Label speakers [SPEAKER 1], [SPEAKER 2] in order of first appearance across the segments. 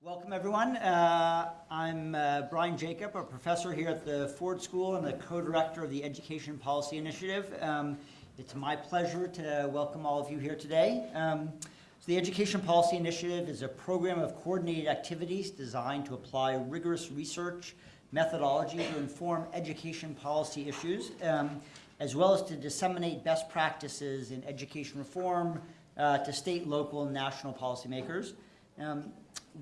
[SPEAKER 1] Welcome, everyone. Uh, I'm uh, Brian Jacob, a professor here at the Ford School and the co-director of the Education Policy Initiative. Um, it's my pleasure to welcome all of you here today. Um, so the Education Policy Initiative is a program of coordinated activities designed to apply rigorous research methodology to inform education policy issues, um, as well as to disseminate best practices in education reform uh, to state, local, and national policymakers. Um,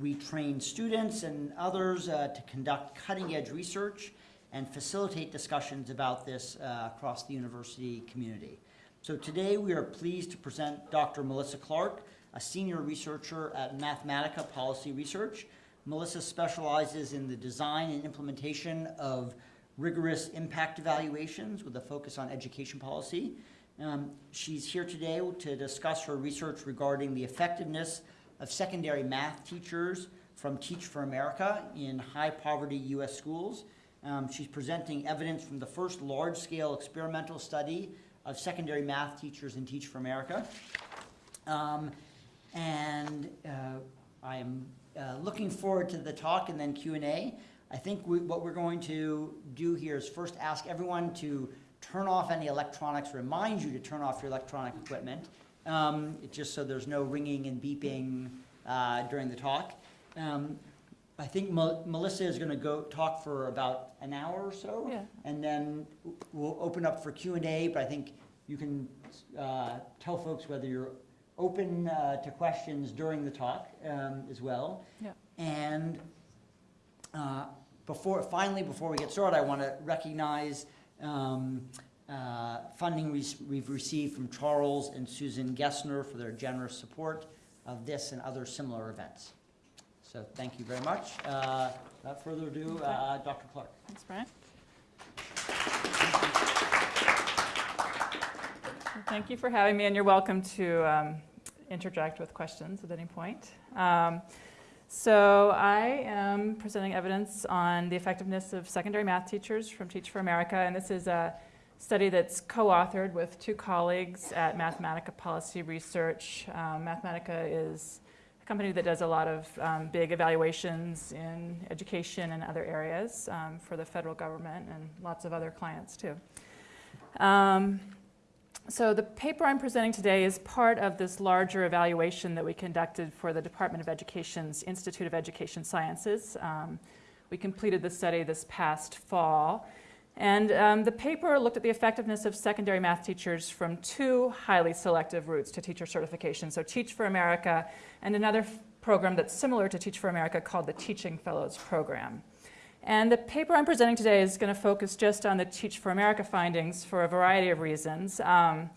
[SPEAKER 1] we train students and others uh, to conduct cutting-edge research and facilitate discussions about this uh, across the university community. So today we are pleased to present Dr. Melissa Clark, a senior researcher at Mathematica Policy Research. Melissa specializes in the design and implementation of rigorous impact evaluations with a focus on education policy. Um, she's here today to discuss her research regarding the effectiveness of secondary math teachers from Teach for America in high poverty U.S. schools. Um, she's presenting evidence from the first large scale experimental study of secondary math teachers in Teach for America. Um, and uh, I am uh, looking forward to the talk and then Q&A. I think we, what we're going to do here is first ask everyone to turn off any electronics, remind you to turn off your electronic equipment um, just so there's no ringing and beeping uh, during the talk. Um, I think Melissa is going to go talk for about an hour or so,
[SPEAKER 2] yeah.
[SPEAKER 1] and then we'll open up for Q and A. But I think you can uh, tell folks whether you're open uh, to questions during the talk um, as well.
[SPEAKER 2] Yeah.
[SPEAKER 1] And uh, before, finally, before we get started, I want to recognize um, uh, funding we've received from Charles and Susan Gessner for their generous support of this and other similar events. So thank you very much. Uh, without further ado, uh, Dr. Clark.
[SPEAKER 2] Thanks, Brian. thank you for having me, and you're welcome to um, interject with questions at any point. Um, so I am presenting evidence on the effectiveness of secondary math teachers from Teach for America, and this is a study that's co-authored with two colleagues at Mathematica Policy Research. Um, Mathematica is a company that does a lot of um, big evaluations in education and other areas um, for the federal government and lots of other clients too. Um, so the paper I'm presenting today is part of this larger evaluation that we conducted for the Department of Education's Institute of Education Sciences. Um, we completed the study this past fall. And um, the paper looked at the effectiveness of secondary math teachers from two highly selective routes to teacher certification. So Teach for America and another program that's similar to Teach for America called the Teaching Fellows Program. And the paper I'm presenting today is going to focus just on the Teach for America findings for a variety of reasons. Um,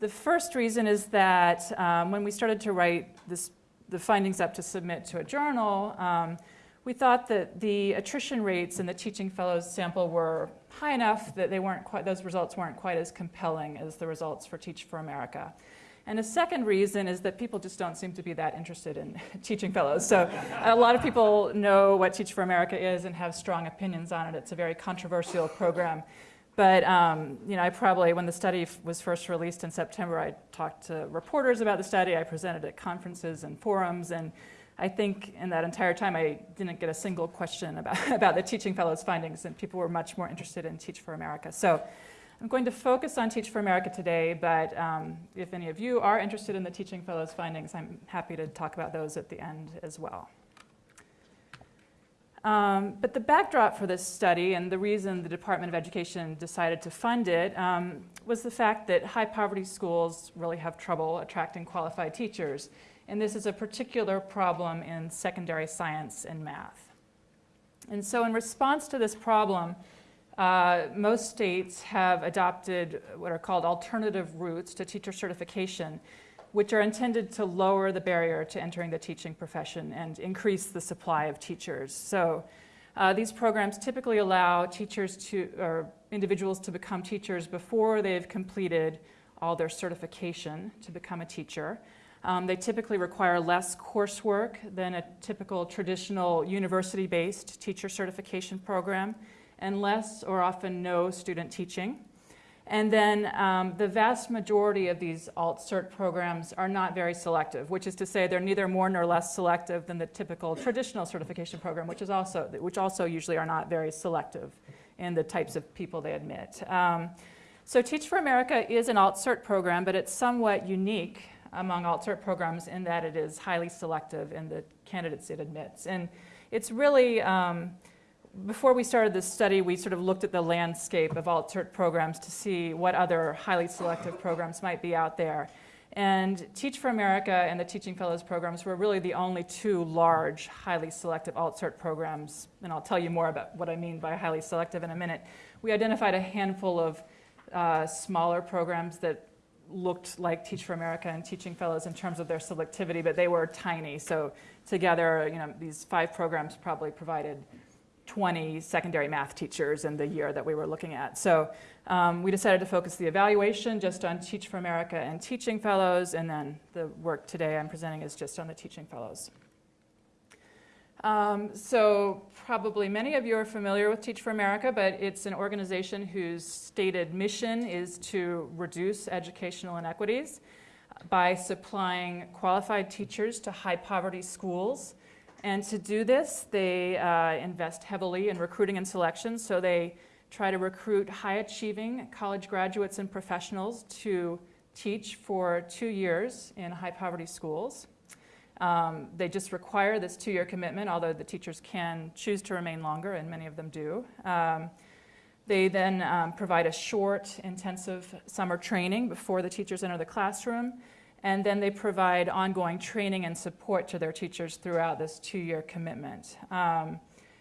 [SPEAKER 2] the first reason is that um, when we started to write this, the findings up to submit to a journal, um, we thought that the attrition rates in the teaching fellows sample were high enough that they weren't quite, those results weren't quite as compelling as the results for Teach for America. And a second reason is that people just don't seem to be that interested in teaching fellows. So a lot of people know what Teach for America is and have strong opinions on it. It's a very controversial program. But um, you know, I probably, when the study was first released in September, I talked to reporters about the study. I presented at conferences and forums, and I think in that entire time I didn't get a single question about, about the Teaching Fellows findings and people were much more interested in Teach for America. So I'm going to focus on Teach for America today, but um, if any of you are interested in the Teaching Fellows findings, I'm happy to talk about those at the end as well. Um, but the backdrop for this study and the reason the Department of Education decided to fund it um, was the fact that high poverty schools really have trouble attracting qualified teachers and this is a particular problem in secondary science and math. And so in response to this problem, uh, most states have adopted what are called alternative routes to teacher certification, which are intended to lower the barrier to entering the teaching profession and increase the supply of teachers. So uh, these programs typically allow teachers to, or individuals to become teachers before they've completed all their certification to become a teacher. Um, they typically require less coursework than a typical traditional university-based teacher certification program and less or often no student teaching. And then um, the vast majority of these alt-cert programs are not very selective, which is to say they're neither more nor less selective than the typical traditional certification program, which, is also, which also usually are not very selective in the types of people they admit. Um, so Teach for America is an alt-cert program, but it's somewhat unique among alt-cert programs in that it is highly selective in the candidates it admits. And it's really, um, before we started this study, we sort of looked at the landscape of alt-cert programs to see what other highly selective programs might be out there. And Teach for America and the Teaching Fellows programs were really the only two large, highly selective alt-cert programs. And I'll tell you more about what I mean by highly selective in a minute. We identified a handful of uh, smaller programs that looked like Teach for America and Teaching Fellows in terms of their selectivity, but they were tiny. So together, you know, these five programs probably provided 20 secondary math teachers in the year that we were looking at. So um, we decided to focus the evaluation just on Teach for America and Teaching Fellows, and then the work today I'm presenting is just on the Teaching Fellows. Um, so probably many of you are familiar with Teach for America, but it's an organization whose stated mission is to reduce educational inequities by supplying qualified teachers to high poverty schools and to do this, they uh, invest heavily in recruiting and selection. So they try to recruit high achieving college graduates and professionals to teach for two years in high poverty schools. Um, they just require this two year commitment, although the teachers can choose to remain longer, and many of them do. Um, they then um, provide a short, intensive summer training before the teachers enter the classroom. And then they provide ongoing training and support to their teachers throughout this two year commitment. Um,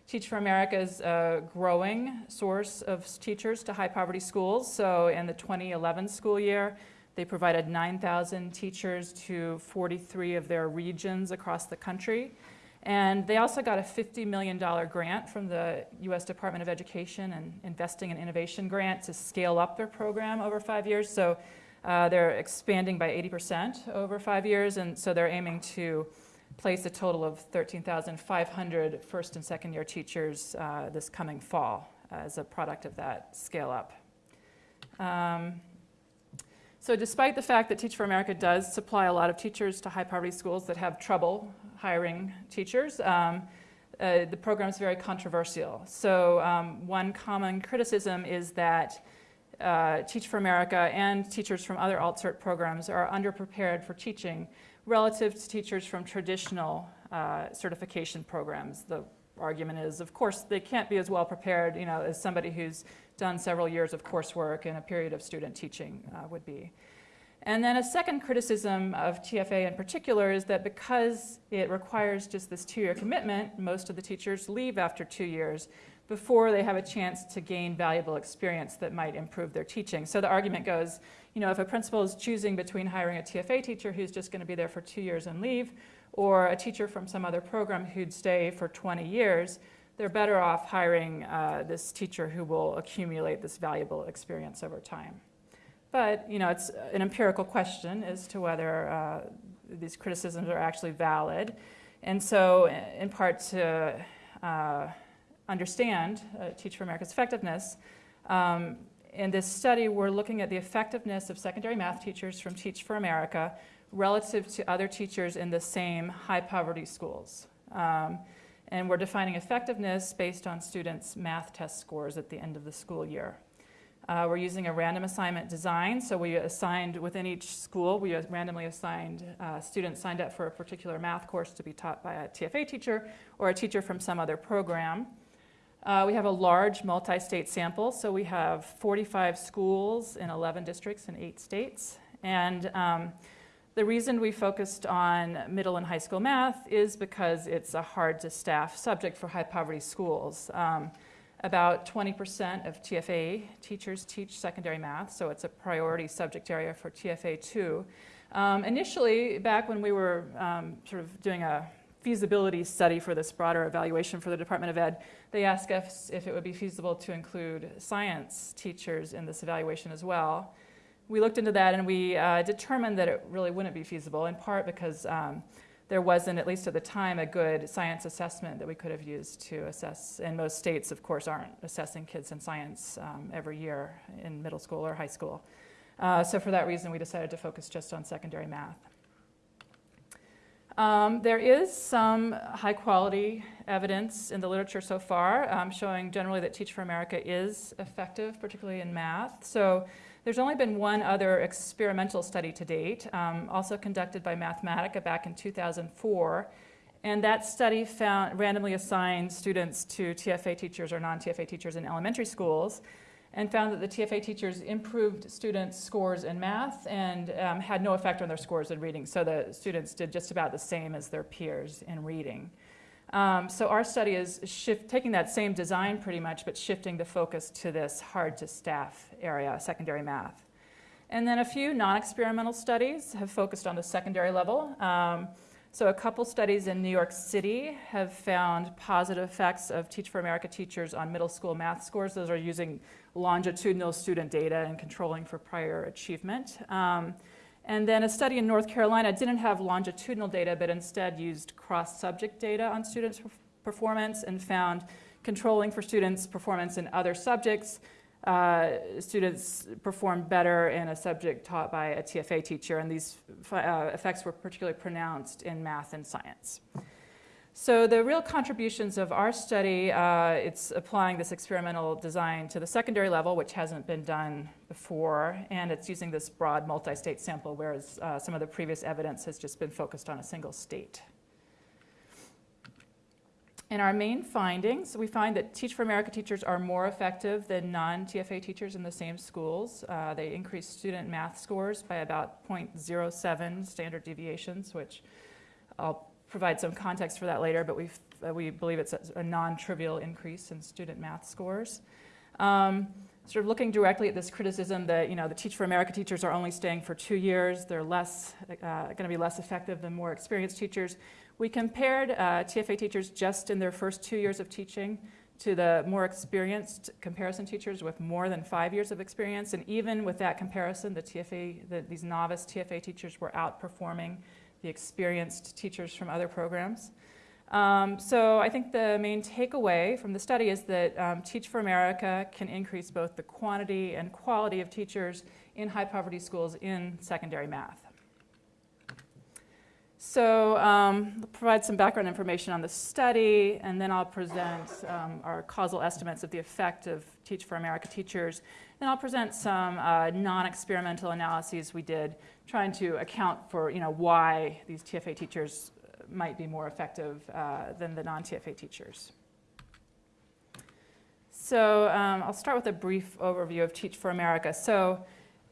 [SPEAKER 2] Teach for America is a growing source of teachers to high poverty schools. So in the 2011 school year, they provided 9,000 teachers to 43 of their regions across the country. And they also got a $50 million grant from the US Department of Education and Investing in Innovation grant to scale up their program over five years. So uh, they're expanding by 80% over five years, and so they're aiming to place a total of 13,500 first and second year teachers uh, this coming fall as a product of that scale up. Um, so despite the fact that Teach for America does supply a lot of teachers to high poverty schools that have trouble hiring teachers, um, uh, the program is very controversial. So um, one common criticism is that uh, Teach for America and teachers from other alt-cert programs are underprepared for teaching relative to teachers from traditional uh, certification programs. The argument is, of course, they can't be as well prepared you know, as somebody who's done several years of coursework and a period of student teaching uh, would be. And then a second criticism of TFA in particular is that because it requires just this two-year commitment, most of the teachers leave after two years, before they have a chance to gain valuable experience that might improve their teaching. So the argument goes, you know, if a principal is choosing between hiring a TFA teacher who's just going to be there for two years and leave, or a teacher from some other program who'd stay for 20 years, they're better off hiring uh, this teacher who will accumulate this valuable experience over time. But, you know, it's an empirical question as to whether uh, these criticisms are actually valid. And so, in part to uh, understand uh, Teach for America's effectiveness. Um, in this study, we're looking at the effectiveness of secondary math teachers from Teach for America relative to other teachers in the same high poverty schools. Um, and we're defining effectiveness based on students' math test scores at the end of the school year. Uh, we're using a random assignment design, so we assigned within each school, we randomly assigned uh, students signed up for a particular math course to be taught by a TFA teacher or a teacher from some other program. Uh, we have a large multi-state sample, so we have 45 schools in 11 districts in eight states. And um, the reason we focused on middle and high school math is because it's a hard to staff subject for high poverty schools. Um, about 20% of TFA teachers teach secondary math, so it's a priority subject area for TFA too. Um, initially, back when we were um, sort of doing a feasibility study for this broader evaluation for the Department of Ed, they asked us if it would be feasible to include science teachers in this evaluation as well. We looked into that and we uh, determined that it really wouldn't be feasible, in part because um, there wasn't, at least at the time, a good science assessment that we could have used to assess. And most states, of course, aren't assessing kids in science um, every year in middle school or high school. Uh, so for that reason, we decided to focus just on secondary math. Um, there is some high quality evidence in the literature so far um, showing generally that Teach for America is effective, particularly in math. So there's only been one other experimental study to date, um, also conducted by Mathematica back in 2004. And that study found randomly assigned students to TFA teachers or non TFA teachers in elementary schools and found that the TFA teachers improved students' scores in math and um, had no effect on their scores in reading. So the students did just about the same as their peers in reading. Um, so our study is shift, taking that same design pretty much, but shifting the focus to this hard to staff area, secondary math. And then a few non-experimental studies have focused on the secondary level. Um, so a couple studies in New York City have found positive effects of Teach for America teachers on middle school math scores. Those are using longitudinal student data and controlling for prior achievement. Um, and then a study in North Carolina didn't have longitudinal data, but instead used cross-subject data on students' performance and found controlling for students' performance in other subjects. Uh, students performed better in a subject taught by a TFA teacher, and these uh, effects were particularly pronounced in math and science. So the real contributions of our study, uh, it's applying this experimental design to the secondary level, which hasn't been done before, and it's using this broad multi-state sample, whereas uh, some of the previous evidence has just been focused on a single state. In our main findings, we find that Teach for America teachers are more effective than non-TFA teachers in the same schools. Uh, they increase student math scores by about 0.07 standard deviations, which I'll provide some context for that later, but we uh, we believe it's a, a non-trivial increase in student math scores. Um, sort of looking directly at this criticism that you know the Teach for America teachers are only staying for two years, they're less uh, going to be less effective than more experienced teachers. We compared uh, TFA teachers just in their first two years of teaching to the more experienced comparison teachers with more than five years of experience, and even with that comparison, the TFA, the, these novice TFA teachers were outperforming the experienced teachers from other programs. Um, so I think the main takeaway from the study is that um, Teach for America can increase both the quantity and quality of teachers in high poverty schools in secondary math. So um, I'll provide some background information on the study, and then I'll present um, our causal estimates of the effect of Teach for America teachers. Then I'll present some uh, non-experimental analyses we did trying to account for you know, why these TFA teachers might be more effective uh, than the non-TFA teachers. So um, I'll start with a brief overview of Teach for America. So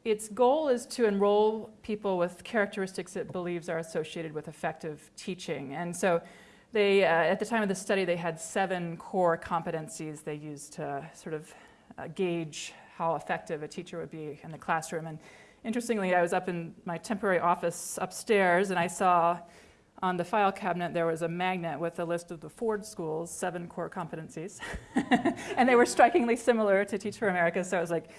[SPEAKER 2] its goal is to enroll people with characteristics it believes are associated with effective teaching. And so they, uh, at the time of the study, they had seven core competencies they used to sort of uh, gauge how effective a teacher would be in the classroom. And Interestingly, I was up in my temporary office upstairs and I saw on the file cabinet there was a magnet with a list of the Ford School's seven core competencies. and they were strikingly similar to Teach for America. So it was like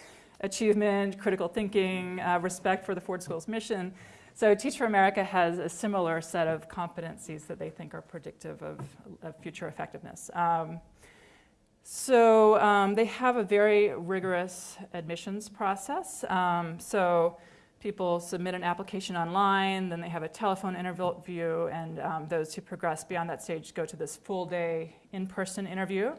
[SPEAKER 2] achievement, critical thinking, uh, respect for the Ford School's mission. So Teach for America has a similar set of competencies that they think are predictive of, of future effectiveness. Um, so um, they have a very rigorous admissions process. Um, so people submit an application online, then they have a telephone interview, and um, those who progress beyond that stage go to this full day in-person interview.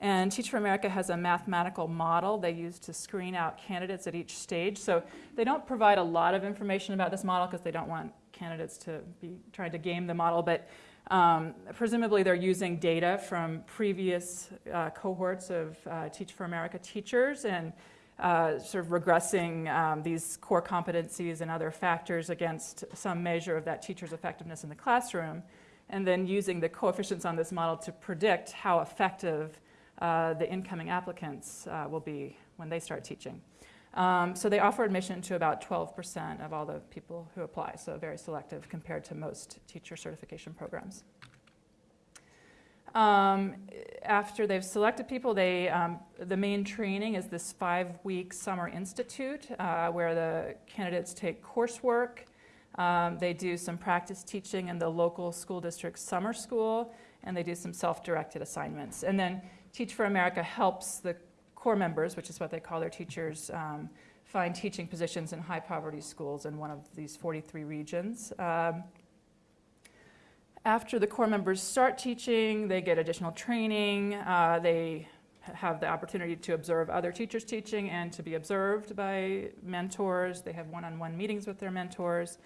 [SPEAKER 2] And Teach for America has a mathematical model they use to screen out candidates at each stage. So they don't provide a lot of information about this model because they don't want candidates to be trying to game the model, but um, presumably, they're using data from previous uh, cohorts of uh, Teach for America teachers and uh, sort of regressing um, these core competencies and other factors against some measure of that teacher's effectiveness in the classroom, and then using the coefficients on this model to predict how effective uh, the incoming applicants uh, will be when they start teaching. Um, so they offer admission to about 12% of all the people who apply, so very selective compared to most teacher certification programs. Um, after they've selected people, they, um, the main training is this five-week summer institute uh, where the candidates take coursework. Um, They do some practice teaching in the local school district summer school, and they do some self-directed assignments. And then Teach for America helps the corps members, which is what they call their teachers, um, find teaching positions in high poverty schools in one of these 43 regions. Um, after the corps members start teaching, they get additional training. Uh, they have the opportunity to observe other teachers teaching and to be observed by mentors. They have one on one meetings with their mentors.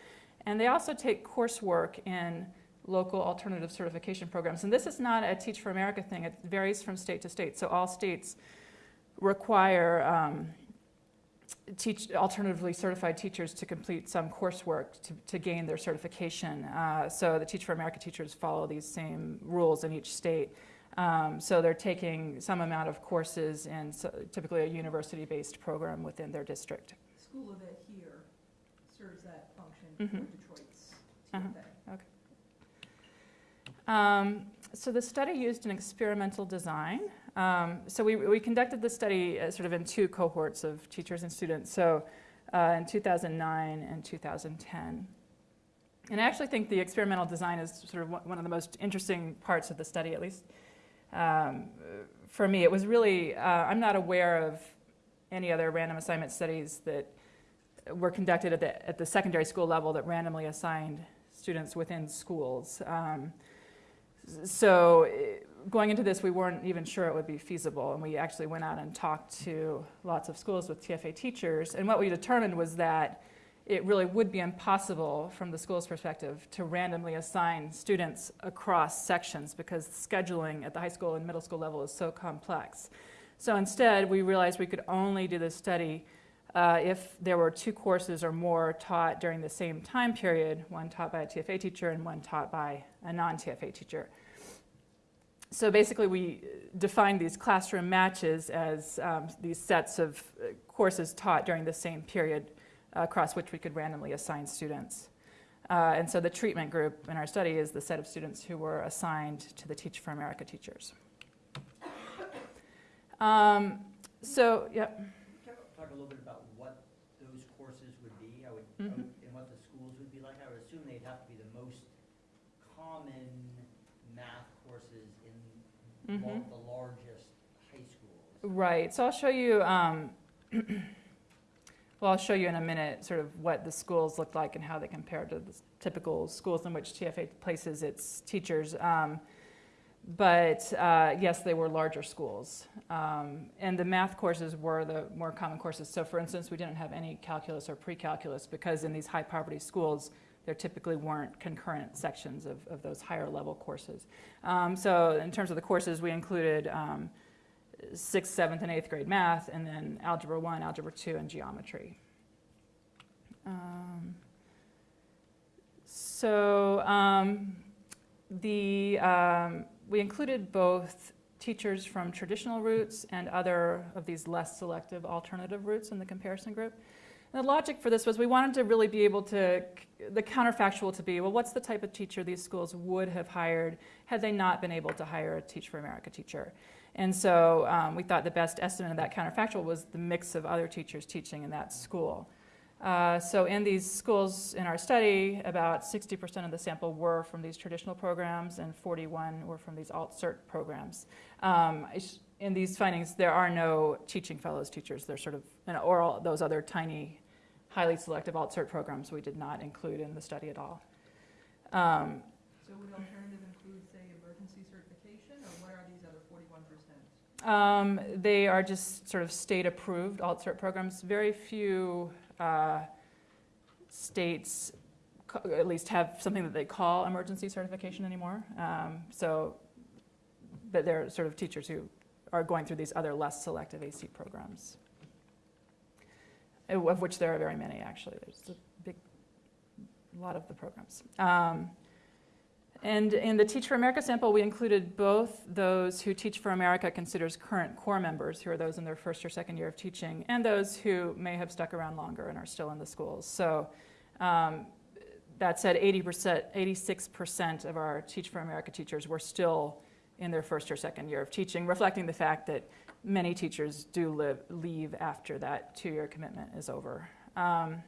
[SPEAKER 2] And they also take coursework in local alternative certification programs. And this is not a Teach for America thing, it varies from state to state. So all states require um, teach alternatively certified teachers to complete some coursework to, to gain their certification. Uh, so the Teach for America teachers follow these same rules in each state. Um, so they're taking some amount of courses in so- typically a university-based program within their district.
[SPEAKER 3] School of Ed here serves that function
[SPEAKER 2] Mhm.
[SPEAKER 3] for Detroit's
[SPEAKER 2] Uh-huh.
[SPEAKER 3] TFA.
[SPEAKER 2] Um, so the study used an experimental design. Um, so we, we conducted the study uh, sort of in two cohorts of teachers and students. So uh, in 2009 and 2010. And I actually think the experimental design is sort of one of the most interesting parts of the study, at least um, for me. It was really, uh, I'm not aware of any other random assignment studies that were conducted at the, at the secondary school level that randomly assigned students within schools. Um, so eh, going into this, we weren't even sure it would be feasible, and we actually went out and talked to lots of schools with TFA teachers, and what we determined was that it really would be impossible from the school's perspective to randomly assign students across sections because scheduling at the high school and middle school level is so complex. So instead, we realized we could only do this study uh, if there were two courses or more taught during the same time period, one taught by a TFA teacher and one taught by a non-TFA teacher. So basically, we defined these classroom matches as um, these sets of uh, courses taught during the same period across which we could randomly assign students. Uh, and so the treatment group in our study is the set of students who were assigned to the Teach for America teachers. Um, so,
[SPEAKER 1] you talk a little bit about what those courses would be? I would, I
[SPEAKER 2] Mhm.
[SPEAKER 1] would- and what the schools would be like? I would assume they'd have to be the most common math courses
[SPEAKER 2] Mhm.
[SPEAKER 1] lo- the largest high schools.
[SPEAKER 2] Right, so I'll show you, um, well, I'll show you in a minute sort of what the schools look like and how they compare to the typical schools in which TFA places its teachers. Um, but uh, yes, they were larger schools. Um, and the math courses were the more common courses. So, for instance, we didn't have any calculus or pre calculus because in these high poverty schools, there typically weren't concurrent sections of, of those higher level courses. Um, so, in terms of the courses, we included um, sixth, seventh, and eighth grade math, and then algebra one, algebra two, and geometry. Um, so um, the um, we included both teachers from traditional routes and other of these less selective alternative routes in the comparison group. And the logic for this was we wanted to really be able to, the counterfactual to be, well, what's the type of teacher these schools would have hired had they not been able to hire a Teach for America teacher? And so um, we thought the best estimate of that counterfactual was the mix of other teachers teaching in that school. Uh, so in these schools in our study, about 60% of the sample were from these traditional programs and 41 were from these alt-cert programs. Um, in these findings, there are no teaching fellows teachers. They're sort of, and- or all those other tiny, highly selective alt-cert programs we did not include in the study at all. Um,
[SPEAKER 3] So would alternative include, say, emergency certification, or what are these other forty-one percent?
[SPEAKER 2] Um, they are just sort of state-approved alt-cert programs. Very few uh, states, at least, have something that they call emergency certification anymore. Um, so, but they're sort of teachers who are going through these other less selective AC programs, of which there are very many, actually. There's a big, lot of the programs. Um, and in the Teach for America sample, we included both those who Teach for America considers current corps members, who are those in their first or second year of teaching, and those who may have stuck around longer and are still in the schools. So um, that said, 80%, 86% of our Teach for America teachers were still in their first or second year of teaching, reflecting the fact that many teachers do live, leave after that two-year commitment is over. Um,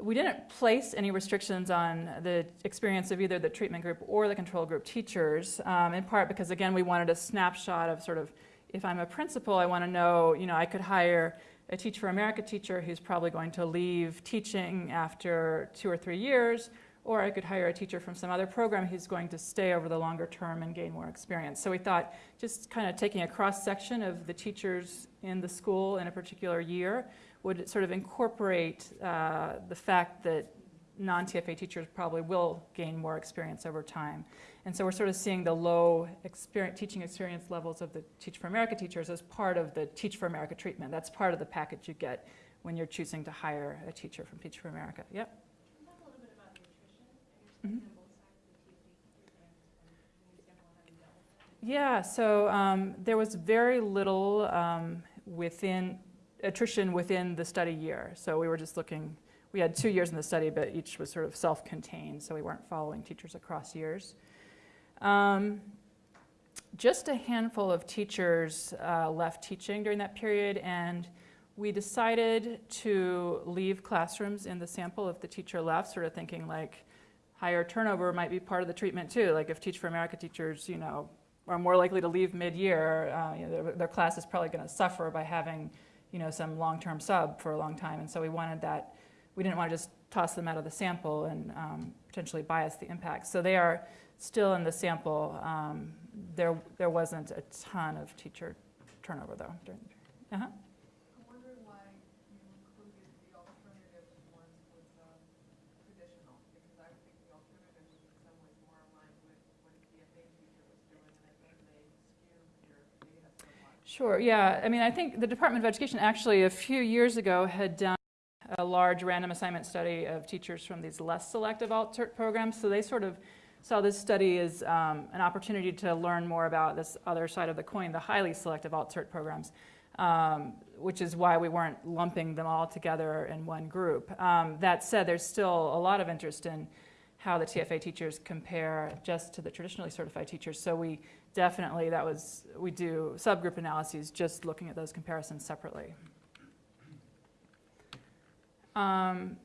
[SPEAKER 2] we didn't place any restrictions on the experience of either the treatment group or the control group teachers, um, in part because, again, we wanted a snapshot of sort of, if I'm a principal, I want to know, you know, I could hire a Teach for America teacher who's probably going to leave teaching after two or three years, or I could hire a teacher from some other program who's going to stay over the longer term and gain more experience. So we thought just kind of taking a cross section of the teachers in the school in a particular year would sort of incorporate uh, the fact that non-TFA teachers probably will gain more experience over time. And so we're sort of seeing the low experience, teaching experience levels of the Teach for America teachers as part of the Teach for America treatment. That's part of the package you get when you're choosing to hire a teacher from Teach for America. Yep.
[SPEAKER 4] Can you talk a little bit about the with that.
[SPEAKER 2] Yeah, so um, there was very little um, within attrition within the study year. So we were just looking, we had two years in the study, but each was sort of self-contained, so we weren't following teachers across years. Um, just a handful of teachers uh, left teaching during that period, and we decided to leave classrooms in the sample if the teacher left, sort of thinking like higher turnover might be part of the treatment too. Like if Teach for America teachers, you know, are more likely to leave mid-year, uh, you know, their, their class is probably going to suffer by having, you know, some long-term sub for a long time. And so we wanted that. We didn't want to just toss them out of the sample and um, potentially bias the impact. So they are still in the sample. Um, there, there wasn't a ton of teacher turnover though. During, uh-huh.
[SPEAKER 3] I'm wondering why you included the alternative ones with um, traditional, because I would think the alternative was in some ways more aligned with what a TFA teacher was doing, and I think they skew your data somewhat.
[SPEAKER 2] Sure, yeah. I mean, I think the Department of Education actually a few years ago had done a large random assignment study of teachers from these less selective alt-cert programs. So they sort of saw this study as um, an opportunity to learn more about this other side of the coin, the highly selective alt-cert programs, um, which is why we weren't lumping them all together in one group. Um, that said, there's still a lot of interest in how the TFA teachers compare just to the traditionally certified teachers. So we definitely, that was, we do subgroup analyses just looking at those comparisons separately. Um,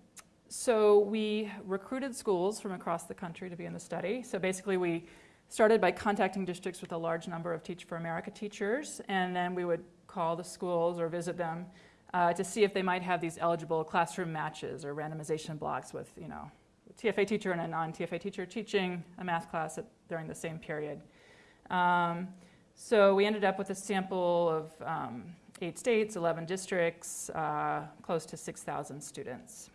[SPEAKER 2] so we recruited schools from across the country to be in the study. So basically we started by contacting districts with a large number of Teach for America teachers, and then we would call the schools or visit them uh, to see if they might have these eligible classroom matches or randomization blocks with, you know, a TFA teacher and a non-TFA teacher teaching a math class at, during the same period. Um, so we ended up with a sample of um, eight states, 11 districts, uh, close to 6,000 students.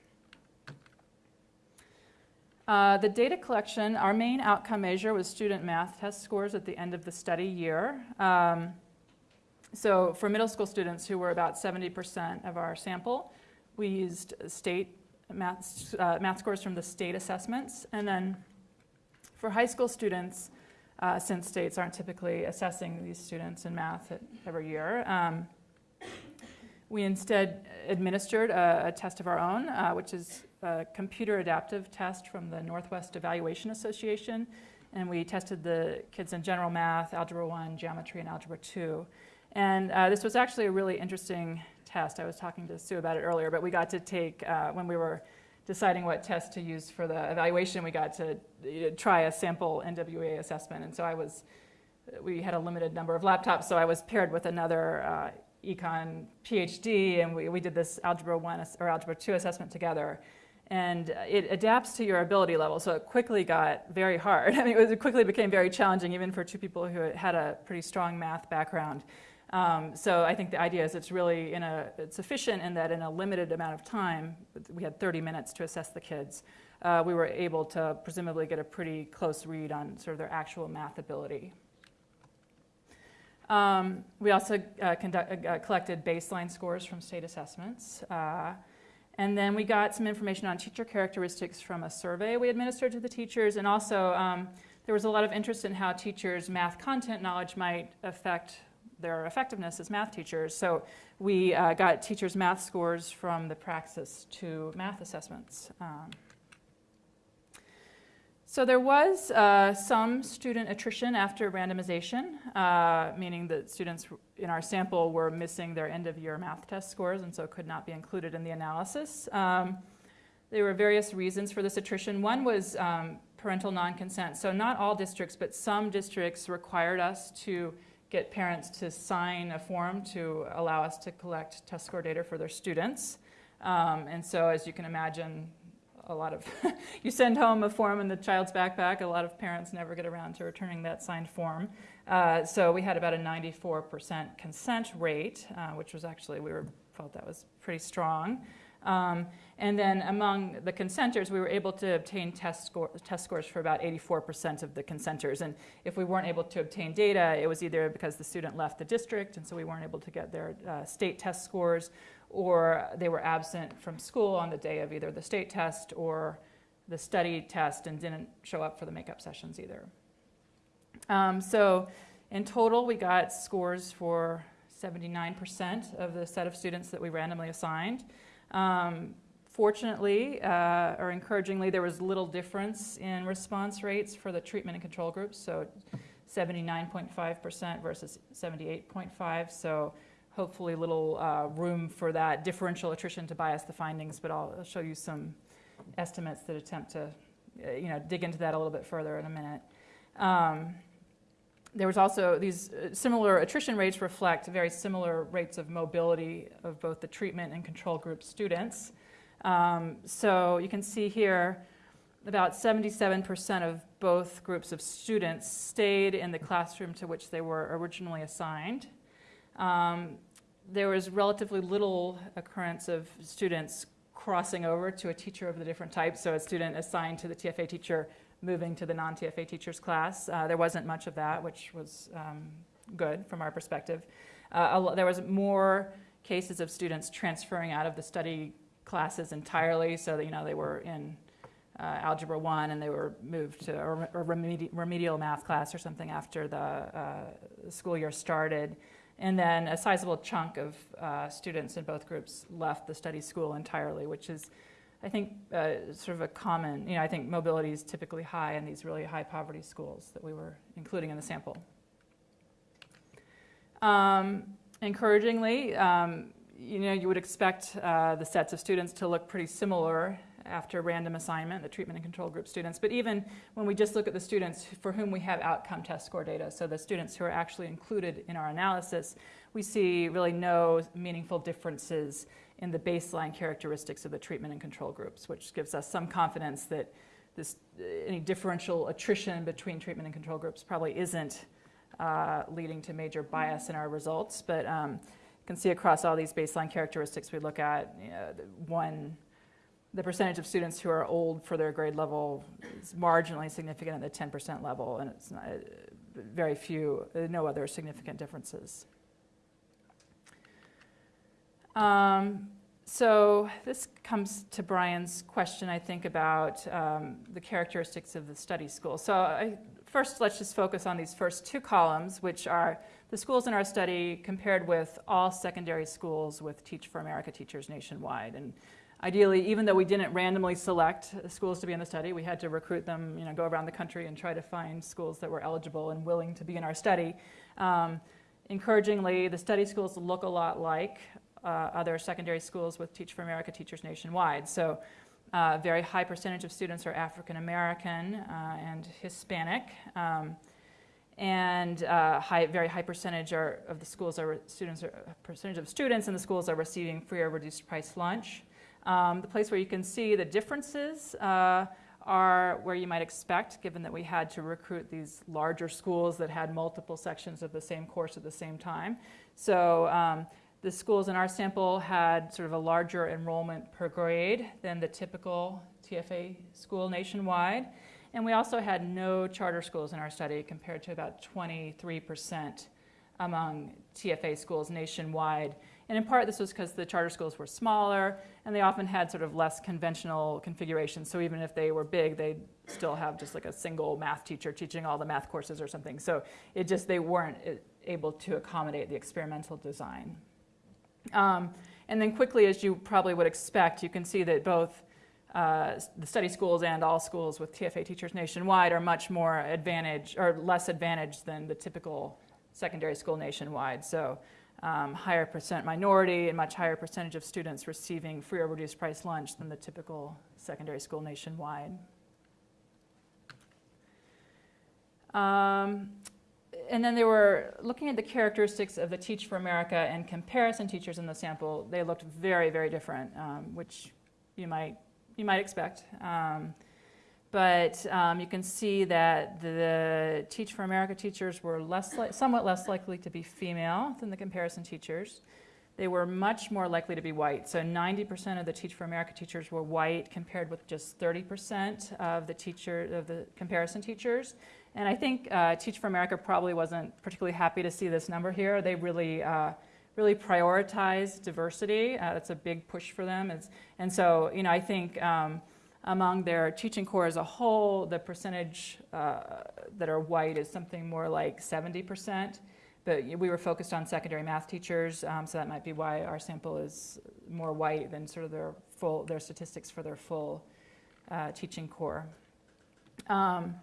[SPEAKER 2] Uh, the data collection, our main outcome measure was student math test scores at the end of the study year. Um, so for middle school students who were about 70% of our sample, we used state math, uh, math scores from the state assessments. And then for high school students, uh, since states aren't typically assessing these students in math every year, um, we instead administered a, a, test of our own, uh, which is a computer adaptive test from the Northwest Evaluation Association. And we tested the kids in general math, algebra 1, geometry, and algebra 2. And uh, this was actually a really interesting test. I was talking to Sue about it earlier, but we got to take, uh, when we were deciding what test to use for the evaluation, we got to try a sample NWEA assessment. And so I was, we had a limited number of laptops, so I was paired with another uh, econ PhD, and we, we did this algebra 1 or algebra 2 assessment together. And it adapts to your ability level, so it quickly got very hard. I mean, it, was, it quickly became very challenging, even for two people who had a pretty strong math background. Um, so I think the idea is it's really in a, it's efficient in that in a limited amount of time, we had 30 minutes to assess the kids, uh, we were able to presumably get a pretty close read on sort of their actual math ability. Um, we also uh, conduct, uh, collected baseline scores from state assessments. Uh, and then we got some information on teacher characteristics from a survey we administered to the teachers. And also, um, there was a lot of interest in how teachers' math content knowledge might affect their effectiveness as math teachers. So we uh, got teachers' math scores from the Praxis II math assessments. Um, so there was uh, some student attrition after randomization, uh, meaning that students in our sample were missing their end of year math test scores and so could not be included in the analysis. Um, there were various reasons for this attrition. One was um, parental non-consent. So not all districts, but some districts required us to get parents to sign a form to allow us to collect test score data for their students. Um, and so as you can imagine, a lot of, you send home a form in the child's backpack, a lot of parents never get around to returning that signed form. Uh, so we had about a 94% consent rate, uh, which was actually, we were, felt that was pretty strong. Um, and then among the consenters, we were able to obtain test, score, test scores for about 84% of the consenters. And if we weren't able to obtain data, it was either because the student left the district, and so we weren't able to get their uh, state test scores, or they were absent from school on the day of either the state test or the study test and didn't show up for the makeup sessions either. Um, so in total, we got scores for 79% of the set of students that we randomly assigned. Um, fortunately, uh, or encouragingly, there was little difference in response rates for the treatment and control groups. So 79.5% versus 78.5. So hopefully little uh, room for that differential attrition to bias the findings, but I'll show you some estimates that attempt to, uh, you know, dig into that a little bit further in a minute. Um, there was also these uh, similar attrition rates reflect very similar rates of mobility of both the treatment and control group students. Um, so you can see here about 77% of both groups of students stayed in the classroom to which they were originally assigned. Um, there was relatively little occurrence of students crossing over to a teacher of the different types. So a student assigned to the TFA teacher moving to the non-TFA teachers class. Uh, there wasn't much of that, which was um, good from our perspective. Uh, there was more cases of students transferring out of the study classes entirely, so that you know they were in uh, algebra one and they were moved to a a remedi- remedial math class or something after the uh, school year started. And then a sizable chunk of uh, students in both groups left the study school entirely, which is, I think, uh, sort of a common, you know, I think mobility is typically high in these really high poverty schools that we were including in the sample. Um, encouragingly, um, you know, you would expect uh, the sets of students to look pretty similar after random assignment, the treatment and control group students. But even when we just look at the students for whom we have outcome test score data, so the students who are actually included in our analysis, we see really no meaningful differences in the baseline characteristics of the treatment and control groups, which gives us some confidence that this, any differential attrition between treatment and control groups probably isn't uh, leading to major bias in our results. But um, you can see across all these baseline characteristics we look at, one the percentage of students who are old for their grade level is marginally significant at the 10% level, and it's not, very few, uh, no other significant differences. Um, so this comes to Brian's question, I think, about um, the characteristics of the study school. So I, first, let's just focus on these first two columns, which are the schools in our study compared with all secondary schools with Teach for America teachers nationwide. And Ideally, even though we didn't randomly select schools to be in the study, we had to recruit them, you know, go around the country and try to find schools that were eligible and willing to be in our study. Um, encouragingly, the study schools look a lot like uh, other secondary schools with Teach for America teachers nationwide. So, uh, very high percentage of students are African American uh, and Hispanic. Um, and uh, high, very high percentage are, of the schools are students are, percentage of students in the schools are receiving free or reduced price lunch. Um, the place where you can see the differences uh, are where you might expect, given that we had to recruit these larger schools that had multiple sections of the same course at the same time. So um, the schools in our sample had sort of a larger enrollment per grade than the typical TFA school nationwide. And we also had no charter schools in our study compared to about 23% among TFA schools nationwide. And in part, this was because the charter schools were smaller and they often had sort of less conventional configurations. So even if they were big, they'd still have just like a single math teacher teaching all the math courses or something. So it just, they weren't uh, able to accommodate the experimental design. Um, and then quickly, as you probably would expect, you can see that both uh, the study schools and all schools with TFA teachers nationwide are much more advantage or less advantaged than the typical secondary school nationwide. So um, higher percent minority and much higher percentage of students receiving free or reduced price lunch than the typical secondary school nationwide. Um, and then they were looking at the characteristics of the Teach for America and comparison teachers in the sample. They looked very, very different, um, which you might you might expect. Um, but um, you can see that the Teach for America teachers were less somewhat less likely to be female than the comparison teachers. They were much more likely to be white. So 90% of the Teach for America teachers were white, compared with just 30% of the teacher of the comparison teachers. And I think uh, Teach for America probably wasn't particularly happy to see this number here. They really uh, really prioritize diversity. Uh, that's a big push for them. It's, and so, you know, I think um, among their teaching corps as a whole, the percentage uh, that are white is something more like 70%. But we were focused on secondary math teachers, um, so that might be why our sample is more white than sort of their full their statistics for their full uh, teaching corps. Um,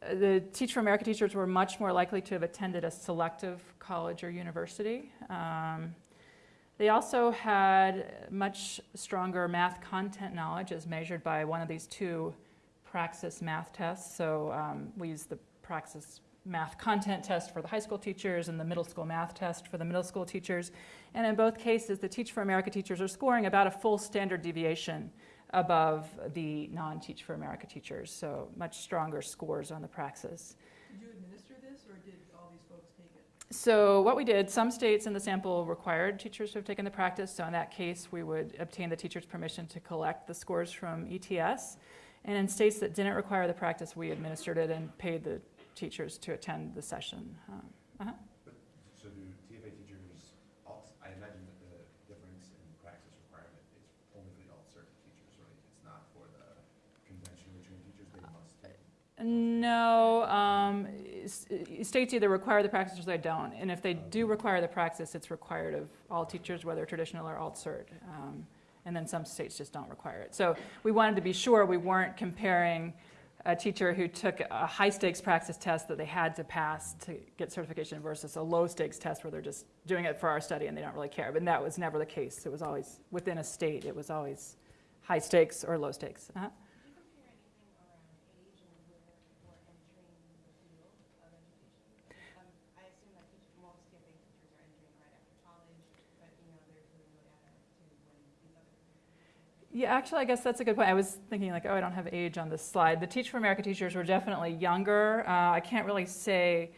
[SPEAKER 2] the Teach for America teachers were much more likely to have attended a selective college or university. Um, they also had much stronger math content knowledge as measured by one of these two Praxis math tests. So um, we use the Praxis math content test for the high school teachers and the middle school math test for the middle school teachers. And in both cases, the Teach for America teachers are scoring about a full standard deviation above the non-Teach for America teachers, so much stronger scores on the Praxis.
[SPEAKER 3] Did you administer this, or did all these folks take it?
[SPEAKER 2] So what we did, some states in the sample required teachers to have taken the Praxis. So in that case, we would obtain the teacher's permission to collect the scores from ETS. And in states that didn't require the Praxis, we administered it and paid the teachers to attend the session. Um, uh-huh.
[SPEAKER 5] So do TFA teachers, alt, I imagine that the difference in praxis requirement is only for the alt cert teachers, right? It's not for the conventionally trained teachers, they must take.
[SPEAKER 2] No, um, states either require the Praxis or they don't. And if they do require the Praxis, it's required of all teachers, whether traditional or alt cert. Um, and then some states just don't require it. So we wanted to be sure we weren't comparing a teacher who took a high stakes Praxis test that they had to pass to get certification versus a low stakes test where they're just doing it for our study and they don't really care. But that was never the case. It was always within a state, it was always high stakes or low stakes. Uh-huh.
[SPEAKER 4] Did you compare anything around age and where people are entering the field of education? Um, I assume that teach, most TFA teachers are entering right after college, but, you know, there's really no data to when these other.
[SPEAKER 2] Yeah, actually, I guess that's a good point. I was thinking like, oh, I don't have age on this slide. The Teach for America teachers were definitely younger. Uh, I can't really say,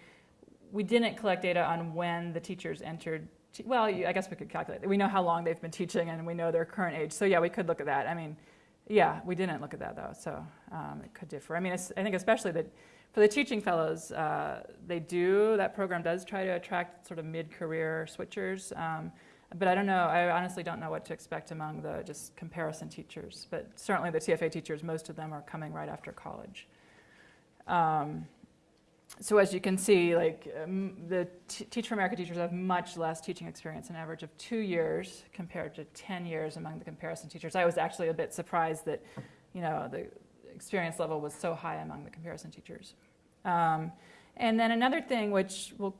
[SPEAKER 2] we didn't collect data on when the teachers entered. te- Well, I guess we could calculate. We know how long they've been teaching and we know their current age. So yeah, we could look at that. I mean, yeah, we didn't look at that though, so um, it could differ. I mean, I think especially that for the teaching fellows, uh, they do, that program does try to attract sort of mid-career switchers. Um, but I don't know, I honestly don't know what to expect among the just comparison teachers. But certainly the TFA teachers, most of them are coming right after college. Um, so as you can see, like um, the Teach for America teachers have much less teaching experience, an average of two years compared to 10 years among the comparison teachers. I was actually a bit surprised that, you know, the experience level was so high among the comparison teachers. Um, and then another thing, which we'll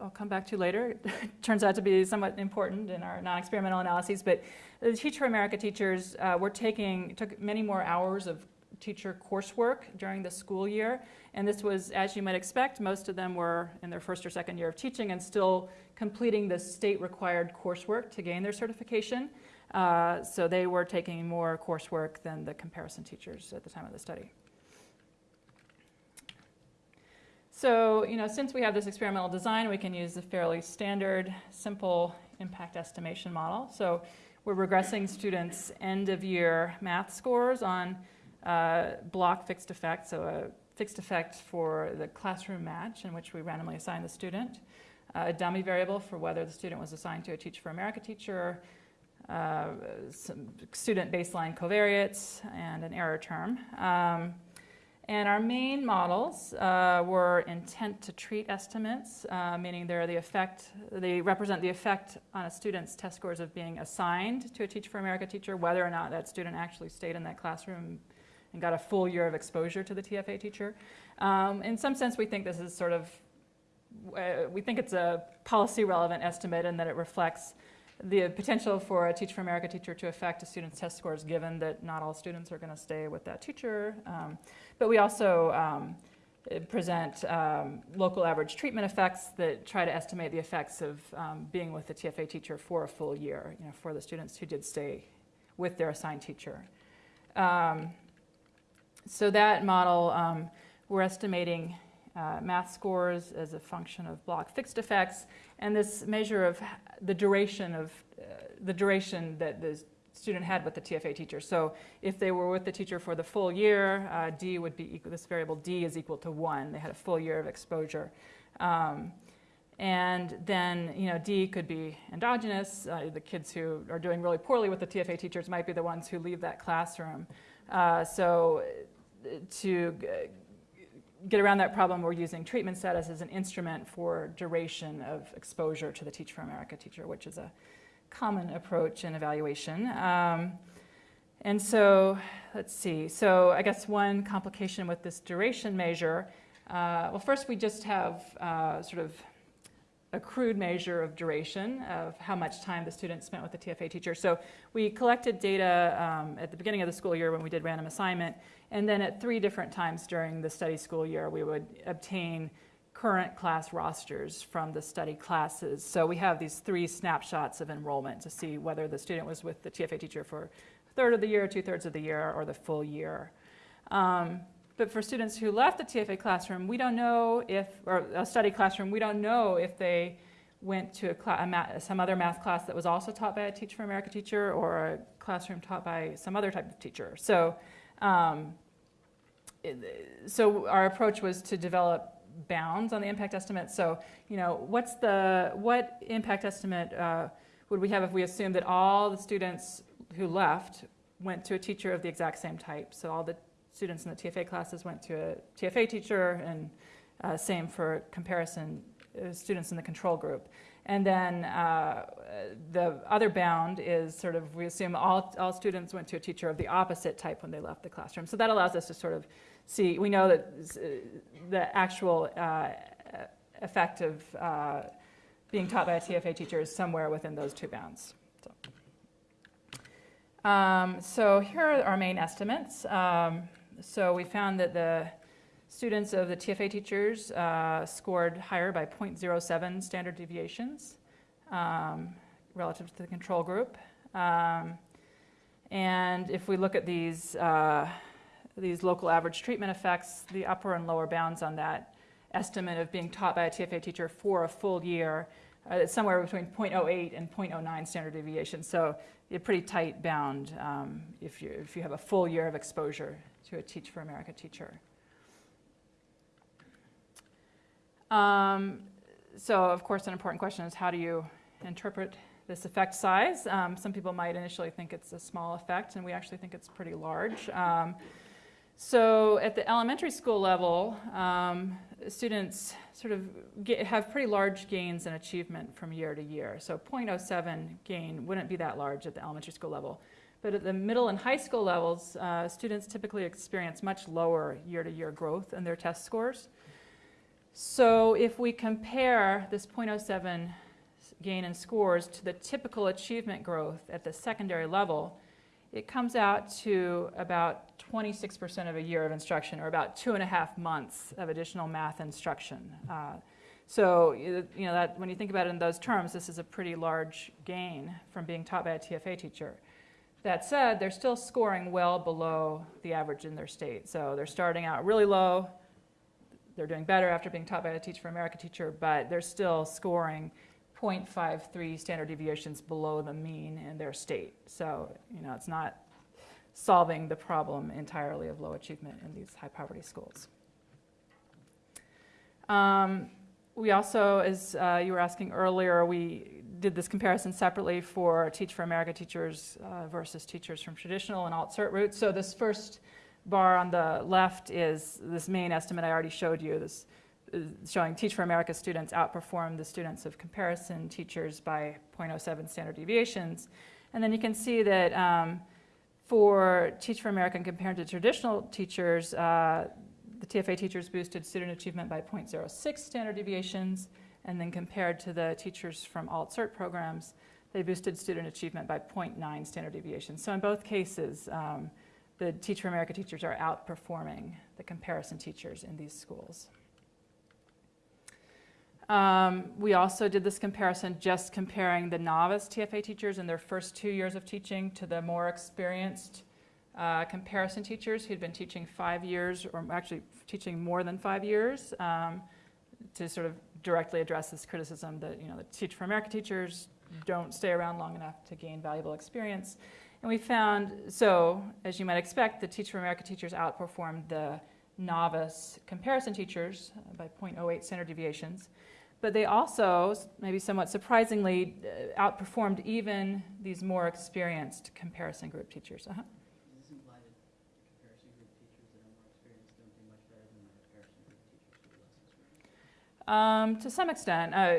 [SPEAKER 2] I'll come back to later, turns out to be somewhat important in our non-experimental analyses, but the Teach for America teachers uh, were taking, took many more hours of teacher coursework during the school year. And this was, as you might expect, most of them were in their first or second year of teaching and still completing the state-required coursework to gain their certification. Uh, so they were taking more coursework than the comparison teachers at the time of the study. So, you know, since we have this experimental design, we can use a fairly standard, simple impact estimation model. So we're regressing students' end-of-year math scores on uh, block fixed effect, so a fixed effect for the classroom match in which we randomly assign the student, uh, a dummy variable for whether the student was assigned to a Teach for America teacher, uh, some student baseline covariates, and an error term. Um, and our main models uh, were intent to treat estimates, uh, meaning they're the effect, they represent the effect on a student's test scores of being assigned to a Teach for America teacher, whether or not that student actually stayed in that classroom and got a full year of exposure to the TFA teacher. Um, in some sense, we think this is sort of uh, we think it's a policy relevant estimate and that it reflects the potential for a Teach for America teacher to affect a student's test scores, given that not all students are going to stay with that teacher. Um, but we also um, present um, local average treatment effects that try to estimate the effects of um, being with the TFA teacher for a full year, you know, for the students who did stay with their assigned teacher. Um, so that model, um, we're estimating uh, math scores as a function of block fixed effects, and this measure of the duration of uh, the duration that the student had with the TFA teacher. So if they were with the teacher for the full year, uh, D would be equal, this variable D is equal to one. They had a full year of exposure. Um, and then, you know, D could be endogenous. Uh, the kids who are doing really poorly with the TFA teachers might be the ones who leave that classroom. Uh, so uh, to get around that problem, we're using treatment status as an instrument for duration of exposure to the Teach for America teacher, which is a common approach in evaluation. Um, and so, let's see. So, I guess one complication with this duration measure uh, well, first, we just have uh, sort of a crude measure of duration of how much time the student spent with the TFA teacher. So we collected data um, at the beginning of the school year when we did random assignment, and then at three different times during the study school year, we would obtain current class rosters from the study classes. So we have these three snapshots of enrollment to see whether the student was with the TFA teacher for a third of the year, two thirds of the year, or the full year. Um, but for students who left the TFA classroom, we don't know if, or a study classroom, we don't know if they went to a a ma- some other math class that was also taught by a Teach for America teacher or a classroom taught by some other type of teacher. So, um, so our approach was to develop bounds on the impact estimate. So, you know, what's the what impact estimate uh, would we have if we assume that all the students who left went to a teacher of the exact same type? So all the students in the TFA classes went to a TFA teacher, and uh, same for comparison uh, students in the control group. And then uh, the other bound is sort of we assume all, all students went to a teacher of the opposite type when they left the classroom. So that allows us to sort of see, we know that uh, the actual uh, effect of uh, being taught by a TFA teacher is somewhere within those two bounds. So, um, so here are our main estimates. Um, so we found that the students of the TFA teachers uh, scored higher by 0.07 standard deviations um, relative to the control group. Um, and if we look at these, uh, these local average treatment effects, the upper and lower bounds on that estimate of being taught by a TFA teacher for a full year, uh, it's somewhere between 0.08 and 0.09 standard deviation. So a pretty tight bound um, if, you, if you have a full year of exposure to a Teach for America teacher. Um, so, of course, an important question is how do you interpret this effect size? Um, some people might initially think it's a small effect, and we actually think it's pretty large. So, at the elementary school level, um, students sort of get, have pretty large gains in achievement from year to year. So, 0.07 gain wouldn't be that large at the elementary school level. But at the middle and high school levels, uh, students typically experience much lower year to year growth in their test scores. So if we compare this 0.07 gain in scores to the typical achievement growth at the secondary level, it comes out to about 26% of a year of instruction, or about two and a half months of additional math instruction. Uh, so you know that when you think about it in those terms, this is a pretty large gain from being taught by a TFA teacher. That said, they're still scoring well below the average in their state. So they're starting out really low, they're doing better after being taught by a Teach for America teacher, but they're still scoring 0.53 standard deviations below the mean in their state. So, you know, it's not solving the problem entirely of low achievement in these high poverty schools. Um, we also, as uh, you were asking earlier, we did this comparison separately for Teach for America teachers uh, versus teachers from traditional and alt cert routes. So this first bar on the left is this main estimate I already showed you. This is showing Teach for America students outperform the students of comparison teachers by 0.07 standard deviations. And then you can see that um, for Teach for America compared to traditional teachers, uh, the TFA teachers boosted student achievement by 0.06 standard deviations, and then compared to the teachers from alt cert programs, they boosted student achievement by 0.9 standard deviations. So in both cases, um, the Teach for America teachers are outperforming the comparison teachers in these schools. Um, we also did this comparison just comparing the novice TFA teachers in their first two years of teaching to the more experienced uh, comparison teachers who'd been teaching five years or actually teaching more than five years um, to sort of directly address this criticism that you know the Teach for America teachers don't stay around long enough to gain valuable experience. And we found, so as you might expect, the Teach for America teachers outperformed the novice comparison teachers by 0.08 standard deviations. But they also, maybe somewhat surprisingly, uh, outperformed even these more experienced comparison group teachers.
[SPEAKER 6] Less experienced?
[SPEAKER 2] Um, to some extent, uh,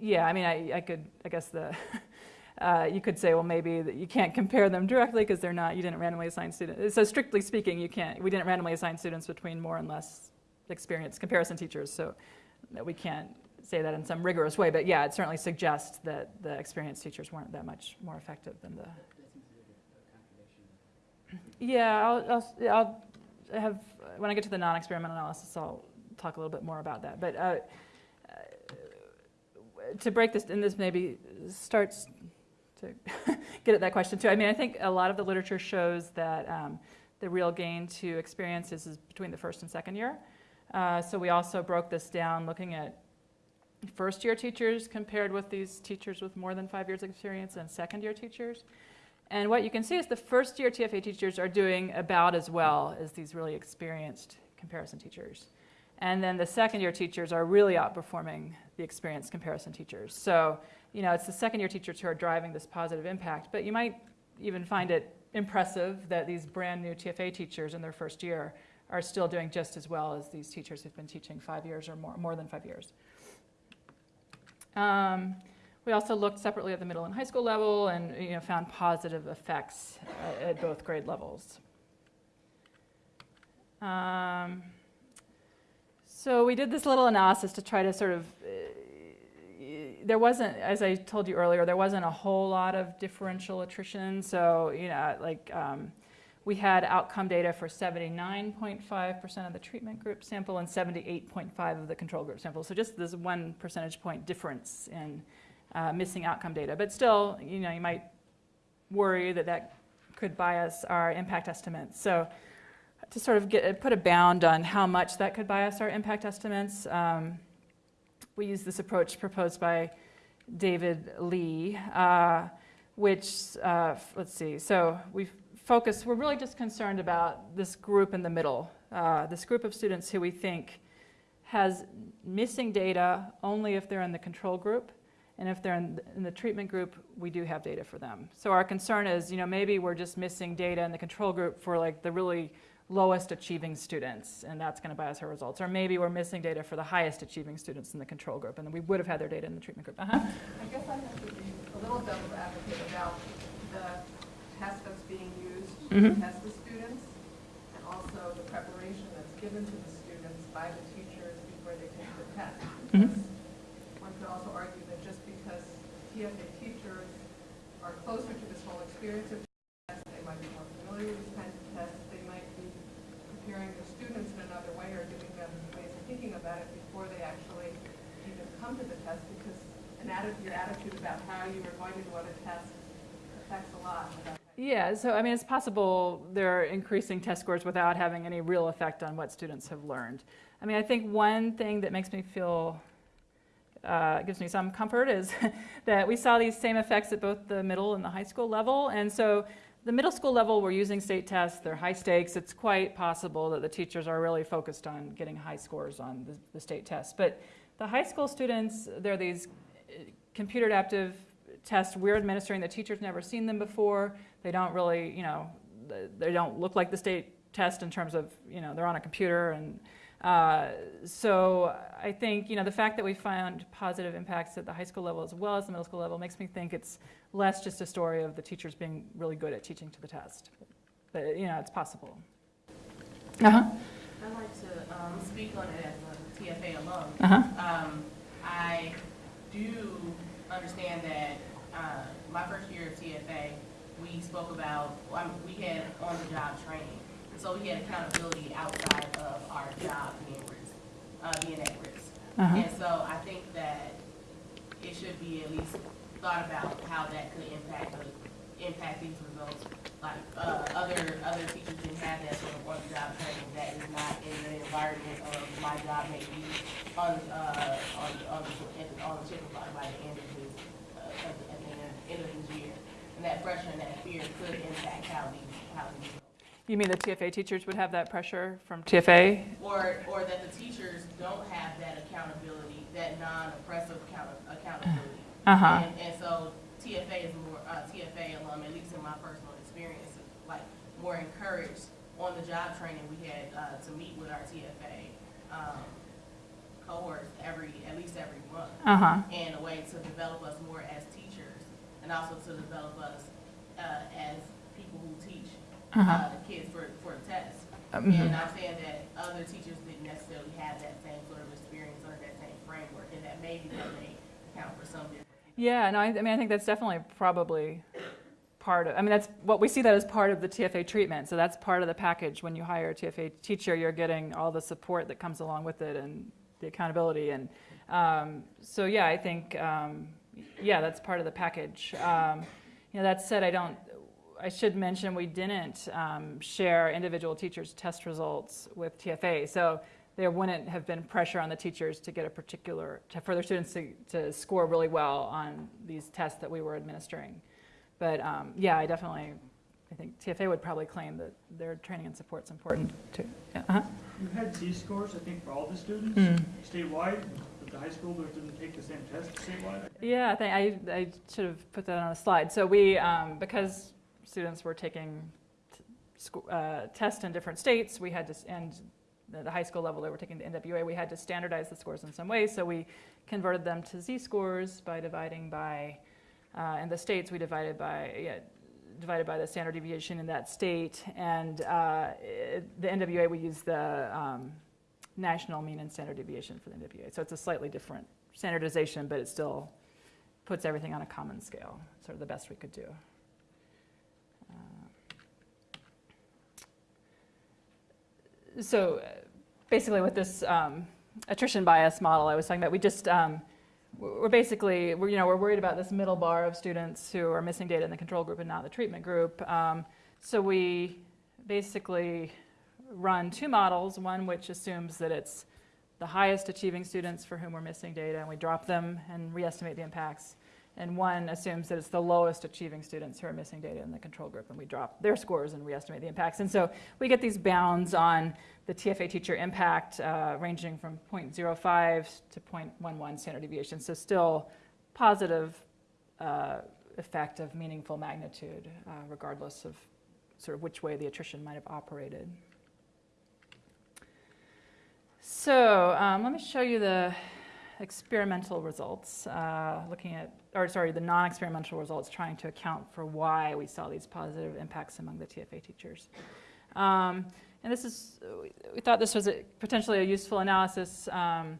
[SPEAKER 2] yeah. I mean, I, I could, I guess the, uh, you could say, well, maybe that you can't compare them directly because they're not. You didn't randomly assign students. So strictly speaking, you can't. We didn't randomly assign students between more and less experienced comparison teachers. So that we can't say that in some rigorous way. But yeah, it certainly suggests that the experienced teachers weren't that much more effective than the. Yeah, I'll, I'll, I'll have when I get to the non-experimental analysis, I'll talk a little bit more about that. But uh, uh, to break this, and this maybe starts to get at that question too. I mean, I think a lot of the literature shows that um, the real gain to experiences is between the first and second year. Uh, so we also broke this down looking at first year teachers compared with these teachers with more than five years of experience and second year teachers. And what you can see is the first year TFA teachers are doing about as well as these really experienced comparison teachers. And then the second year teachers are really outperforming the experienced comparison teachers. So, you know, it's the second year teachers who are driving this positive impact. But you might even find it impressive that these brand new TFA teachers in their first year are still doing just as well as these teachers who've been teaching five years or more, more than five years. Um, we also looked separately at the middle and high school level and you know, found positive effects at, both grade levels. Um, so we did this little analysis to try to sort of, uh, there wasn't, as I told you earlier, there wasn't a whole lot of differential attrition. So, you know, like um, we had outcome data for 79.5% of the treatment group sample and 78.5 of the control group sample. So just this one percentage point difference in uh, missing outcome data. But still, you know, you might worry that that could bias our impact estimates. So to sort of get, put a bound on how much that could bias our impact estimates, um, we use this approach proposed by David Lee, uh, which, uh, let's see, so we've focused, we're really just concerned about this group in the middle, uh, this group of students who we think has missing data only if they're in the control group. And if they're in the, in the treatment group, we do have data for them. So our concern is, you know, maybe we're just missing data in the control group for like the really lowest achieving students, and that's going to bias our results. Or maybe we're missing data for the highest achieving students in the control group, and we would have had their data in the treatment group. Uh-huh.
[SPEAKER 3] I guess I have to be a little devil's advocate about the test that's being
[SPEAKER 2] Mhm.
[SPEAKER 3] test the students, and also the preparation that's given to the students by the teachers before they take the test.
[SPEAKER 2] Mhm.
[SPEAKER 3] Because One could also argue that just because TFA teachers are closer to this whole experience of tests, they might be more familiar with these kinds of tests, they might be preparing their students in another way or giving them ways of thinking about it before they actually even come to the test, because an atti- your attitude about how you are going to do on a test affects a lot about how you
[SPEAKER 2] Yeah, so I mean, it's possible they're increasing test scores without having any real effect on what students have learned. I mean, I think one thing that makes me feel, uh, gives me some comfort is that we saw these same effects at both the middle and the high school level. And so the middle school level, we're using state tests, they're high stakes. It's quite possible that the teachers are really focused on getting high scores on the, the state tests. But the high school students, they're these uh, computer adaptive tests we're administering. The teacher's never seen them before. They don't really, you know, they don't look like the state test in terms of, you know, they're on a computer. And uh, so I think, you know, the fact that we found positive impacts at the high school level as well as the middle school level makes me think it's less just a story of the teachers being really good at teaching to the test. But, you know, it's possible. Uh-huh.
[SPEAKER 7] I'd like to um, speak on it as a TFA alum.
[SPEAKER 2] Uh-huh.
[SPEAKER 7] Um, I do understand that uh, my first year of TFA, we spoke about, um, we had on-the-job training. So we had accountability outside of our job being risk, uh, being at risk.
[SPEAKER 2] Uh-huh.
[SPEAKER 7] And so I think that it should be at least thought about how that could impact the, impact these results. Like, uh, other, other teachers didn't have that sort of on-the-job training that is not in the environment of my job may be on, uh, on, on, the- on the chicken block by the end of this, uh, at the, at the end- end of this year. That pressure and that fear could impact how these, how these
[SPEAKER 2] You mean the TFA teachers would have that pressure from TFA?
[SPEAKER 7] Or, or that the teachers don't have that accountability, that non-oppressive account- accountability.
[SPEAKER 2] Uh-huh.
[SPEAKER 7] And, and so TFA is more, uh, TFA alum, at least in my personal experience, like, more encouraged on the job training we had, uh, to meet with our TFA, um, cohorts every, at least every month.
[SPEAKER 2] Uh-huh.
[SPEAKER 7] And a way to develop us more as teachers, and also to develop us, uh, as people who teach, uh, the kids for, for the test.
[SPEAKER 2] Mhm.
[SPEAKER 7] And I'm saying that other teachers didn't necessarily have that same sort of experience under that same framework, and that maybe that may account for some difference.
[SPEAKER 2] Yeah, no, I, I mean, I think that's definitely probably part of, I mean, that's, what we see that as part of the TFA treatment. So that's part of the package. When you hire a TFA teacher, you're getting all the support that comes along with it and the accountability. And um, so, yeah, I think, um, yeah, that's part of the package. Um, you know, that said, I don't, I should mention we didn't um, share individual teachers' test results with TFA. So there wouldn't have been pressure on the teachers to get a particular, to, for their students to, to score really well on these tests that we were administering. But um, yeah, I definitely, I think TFA would probably claim that their training and support's important too. Yeah, uh-huh.
[SPEAKER 8] You had Z-scores, I think, for all the students
[SPEAKER 2] Mm.
[SPEAKER 8] statewide, the high schoolers didn't take the same test.
[SPEAKER 2] Yeah, I, I, should have put that on a slide. So we, um, because students were taking uh, tests in different states, we had to, and the, high school level they were taking the NWEA, we had to standardize the scores in some way. So we converted them to Z-scores by dividing by, uh, in the states we divided by, yeah, divided by the standard deviation in that state. And uh, it, the NWEA we use the um, national mean and standard deviation for the NWEA. So it's a slightly different standardization, but it still puts everything on a common scale, sort of the best we could do. Uh, So uh, basically with this um, attrition bias model I was talking about, we just, um, we're basically, we're, you know, we're worried about this middle bar of students who are missing data in the control group and not the treatment group. Um, so we basically run two models, one which assumes that it's the highest achieving students for whom we're missing data, and we drop them and re-estimate the impacts. And one assumes that it's the lowest achieving students who are missing data in the control group, and we drop their scores and re-estimate the impacts. And so we get these bounds on the TFA teacher impact uh, ranging from 0.05 to 0.11 standard deviation. So still positive uh, effect of meaningful magnitude, uh, regardless of sort of which way the attrition might have operated. So um, let me show you the experimental results, uh, looking at, or sorry, the non-experimental results, trying to account for why we saw these positive impacts among the TFA teachers. Um, and this is, we thought this was a, potentially a useful analysis um,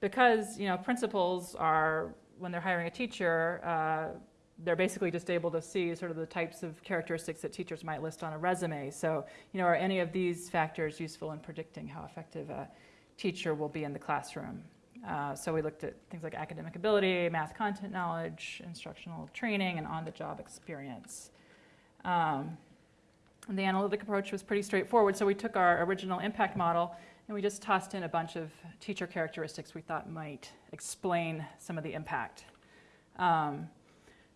[SPEAKER 2] because, you know, principals are, when they're hiring a teacher, uh, they're basically just able to see sort of the types of characteristics that teachers might list on a resume. So, you know, are any of these factors useful in predicting how effective a teacher will be in the classroom? Uh, so we looked at things like academic ability, math content knowledge, instructional training, and on-the-job experience. Um, and the analytic approach was pretty straightforward. So we took our original impact model and we just tossed in a bunch of teacher characteristics we thought might explain some of the impact. Um,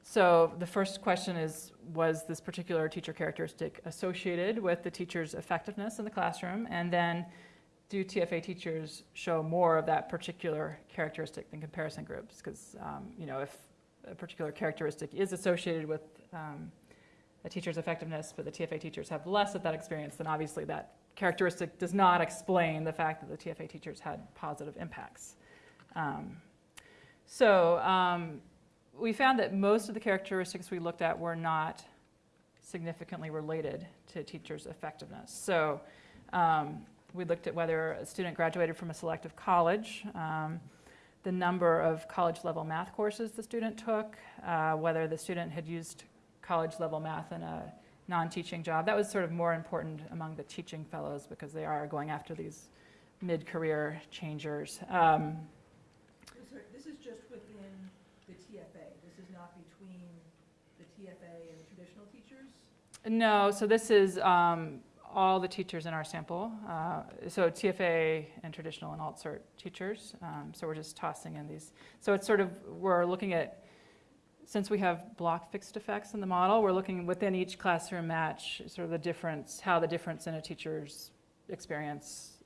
[SPEAKER 2] so the first question is, was this particular teacher characteristic associated with the teacher's effectiveness in the classroom? And then do TFA teachers show more of that particular characteristic than comparison groups? Because, um, you know, if a particular characteristic is associated with um, a teacher's effectiveness, but the TFA teachers have less of that experience, then obviously that characteristic does not explain the fact that the TFA teachers had positive impacts. Um, so um, we found that most of the characteristics we looked at were not significantly related to teachers' effectiveness. So um, we looked at whether a student graduated from a selective college, um, the number of college-level math courses the student took, uh, whether the student had used college-level math in a non-teaching job. That was sort of more important among the teaching fellows because they are going after these mid-career changers. Um,
[SPEAKER 9] Sorry, This is just within the TFA, this is not between the TFA and the traditional teachers?
[SPEAKER 2] No, so this is um, all the teachers in our sample. Uh, So TFA and traditional and alt-cert teachers. Um, So we're just tossing in these. So it's sort of, we're looking at, since we have block fixed effects in the model, we're looking within each classroom match, sort of the difference, how the difference in a teacher's experience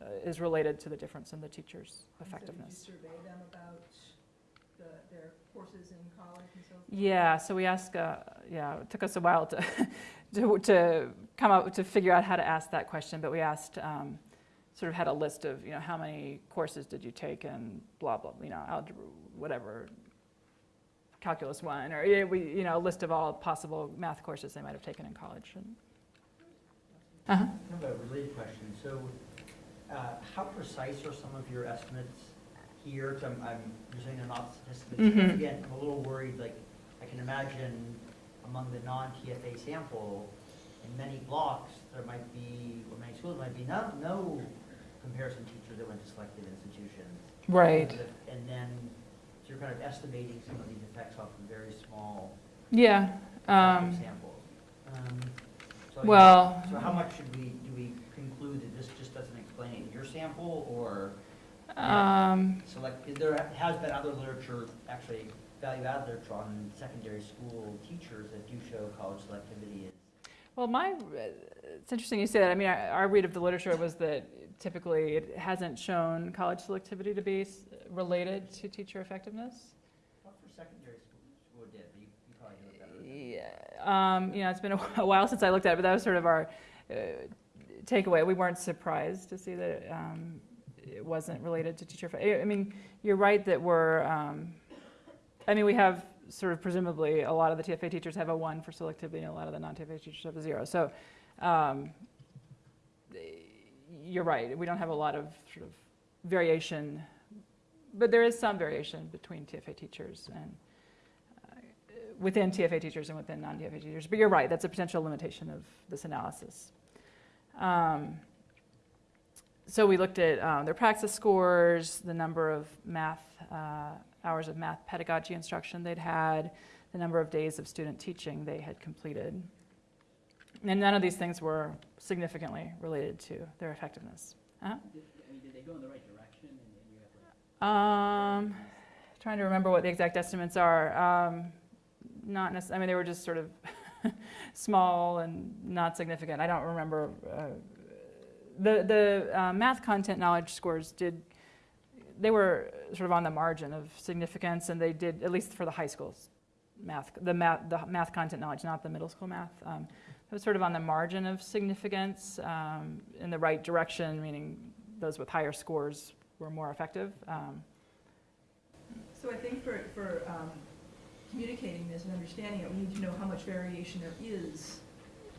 [SPEAKER 2] uh, is related to the difference in the teacher's effectiveness.
[SPEAKER 9] So did you survey them about the, their courses in college and so forth?
[SPEAKER 2] Yeah, so we asked, uh, yeah, it took us a while to, to, to come up, to figure out how to ask that question, but we asked, um, sort of had a list of, you know, how many courses did you take and blah, blah, you know, algebra, whatever, calculus one, or, yeah, we, you know, a list of all possible math courses they might have taken in college. and- Uh-huh.
[SPEAKER 1] I have a related question. So, uh, how precise are some of your estimates here? I'm, I'm, you're saying they're not statistical.
[SPEAKER 2] Mhm.
[SPEAKER 1] Again, I'm a little worried, like, I can imagine among the non-TFA sample, in many blocks, there might be, or many schools, might be no, no comparison teacher that went to selective institutions.
[SPEAKER 2] Right,
[SPEAKER 1] And then, so you're kind of estimating some of these effects off of very small
[SPEAKER 2] yeah. um,
[SPEAKER 1] samples. Um, so,
[SPEAKER 2] Well,
[SPEAKER 1] So how much should we, do we conclude that this just doesn't explain it in your sample, or
[SPEAKER 2] um,
[SPEAKER 1] select, there has been other literature, actually, value-add literature on secondary school teachers that do show college selectivity is.
[SPEAKER 2] Well, my, it's interesting you say that. I mean, our our read of the literature was that typically it hasn't shown college selectivity to be related to teacher effectiveness.
[SPEAKER 1] Not for secondary school, it did, but you, you probably know better.
[SPEAKER 2] Yeah, um, you know, it's been a while since I looked at it, but that was sort of our uh, takeaway. We weren't surprised to see that um, it wasn't related to teacher. I mean, you're right that we're. Um, I mean, we have sort of presumably a lot of the TFA teachers have a one for selectivity, and a lot of the non-TFA teachers have a zero. So. Um, you're right. We don't have a lot of sort of variation, but there is some variation between TFA teachers and uh, within TFA teachers and within non-TFA teachers. But you're right, that's a potential limitation of this analysis. Um, so we looked at um, their praxis scores, the number of math uh, hours of math pedagogy instruction they'd had, the number of days of student teaching they had completed. And none of these things were significantly related to their effectiveness.
[SPEAKER 6] Did, I mean, did they go in the right direction and then you have like
[SPEAKER 2] Um, trying to remember what the exact estimates are. Um, not necess- I mean, they were just sort of small and not significant. I don't remember. Uh, the the uh, math content knowledge scores did. They were sort of on the margin of significance, and they did at least for the high schools math, the math, the math content knowledge, not the middle school math. Um, it was sort of on the margin of significance, um, in the right direction, meaning those with higher scores were more effective. Um,
[SPEAKER 9] So I think for, for um, communicating this and understanding it, we need to know how much variation there is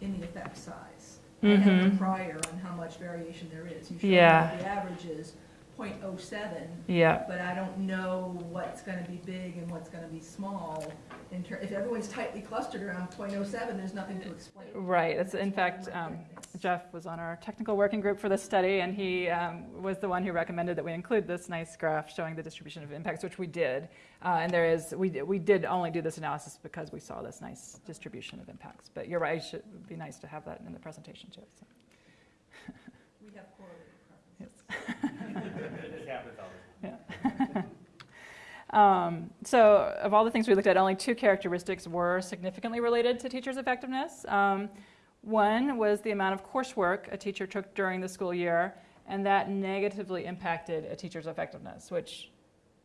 [SPEAKER 9] in the effect size. The
[SPEAKER 2] Mhm.
[SPEAKER 9] prior on how much variation there is. You show
[SPEAKER 2] Yeah.
[SPEAKER 9] that the average is .07,
[SPEAKER 2] yeah,
[SPEAKER 9] but I don't know what's gonna be big and what's gonna be small. In ter, if everyone's tightly clustered around .07, there's nothing to explain.
[SPEAKER 2] right. It's, in fact, um, Jeff was on our technical working group for this study, and he um, was the one who recommended that we include this nice graph showing the distribution of impacts, which we did. Uh, and there is, we, d- we did only do this analysis because we saw this nice distribution of impacts. But you're right, it should be nice to have that in the presentation too. so.
[SPEAKER 9] We have correlated preferences.
[SPEAKER 5] Time.
[SPEAKER 2] Um, so, of all the things we looked at, only two characteristics were significantly related to teachers' effectiveness. Um, one was the amount of coursework a teacher took during the school year, and that negatively impacted a teacher's effectiveness, which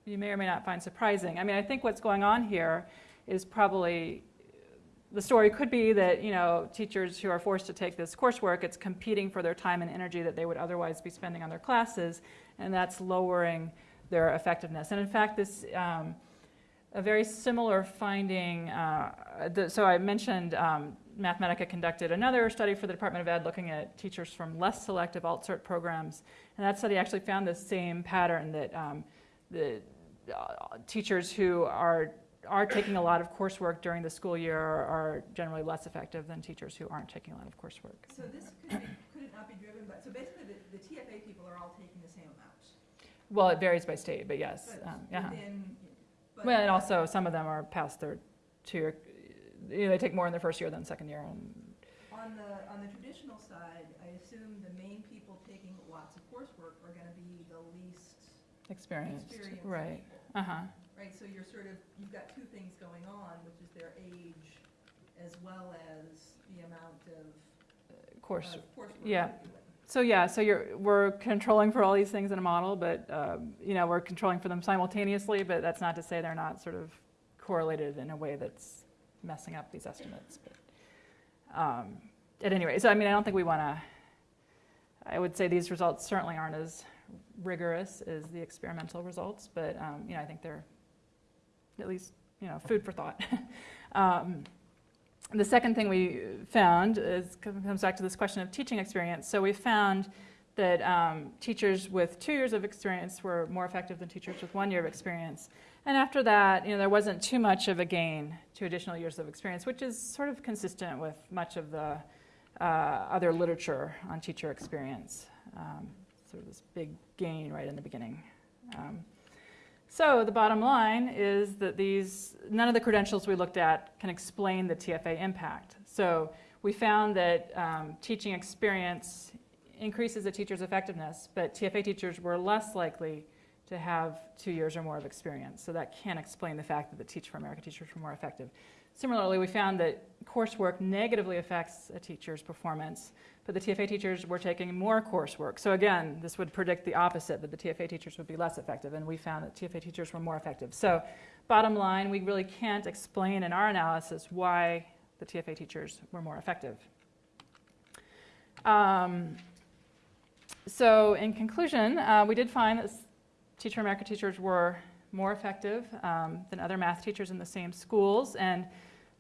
[SPEAKER 2] you may or may not find surprising. I mean, I think what's going on here is probably the story could be that you know teachers who are forced to take this coursework, it's competing for their time and energy that they would otherwise be spending on their classes, and that's lowering their effectiveness. And in fact, this um, a very similar finding. Uh, the, so I mentioned um, Mathematica conducted another study for the Department of Ed looking at teachers from less selective alt-cert programs. And that study actually found the same pattern that um, the uh, teachers who are, are taking a lot of coursework during the school year are, are generally less effective than teachers who aren't taking a lot of coursework.
[SPEAKER 9] So this could, be- could it not be driven by, so basically the, the TFA people are all taking the same amount?
[SPEAKER 2] Well, it varies by state, but yes.
[SPEAKER 9] But
[SPEAKER 2] um, yeah.
[SPEAKER 9] within, but.
[SPEAKER 2] Well, and also some of them are past their two-year, you know, they take more in their first year than second year. And
[SPEAKER 9] On the, on the traditional side, I assume the main people taking lots of coursework are gonna be the least
[SPEAKER 2] experienced,
[SPEAKER 9] experienced
[SPEAKER 2] right? Uh-huh.
[SPEAKER 9] Right, so you're sort of, you've got two things going on, which is their age as well as the amount of,
[SPEAKER 2] Course,
[SPEAKER 9] of coursework.
[SPEAKER 2] yeah.
[SPEAKER 9] doing.
[SPEAKER 2] So yeah, so you're, we're controlling for all these things in a model, but, um, you know, we're controlling for them simultaneously, but that's not to say they're not sort of correlated in a way that's messing up these estimates. But um, At any rate, so I mean, I don't think we want to, I would say these results certainly aren't as rigorous as the experimental results, but, um, you know, I think they're at least, you know, food for thought. Um, the second thing we found is comes back to this question of teaching experience. So we found that um, teachers with two years of experience were more effective than teachers with one year of experience. And after that, you know, there wasn't too much of a gain to additional years of experience, which is sort of consistent with much of the uh, other literature on teacher experience. Um, sort of this big gain right in the beginning. Um, so the bottom line is that these, none of the credentials we looked at can explain the TFA impact. So we found that um, teaching experience increases a teacher's effectiveness, but TFA teachers were less likely to have two years or more of experience. So that can explain the fact that the Teach for America teachers were more effective. Similarly, we found that coursework negatively affects a teacher's performance, but the TFA teachers were taking more coursework. So again, this would predict the opposite, that the TFA teachers would be less effective, and we found that TFA teachers were more effective. So bottom line, we really can't explain in our analysis why the TFA teachers were more effective. Um, so in conclusion, uh, we did find that Teach for America teachers were more effective um, than other math teachers in the same schools, and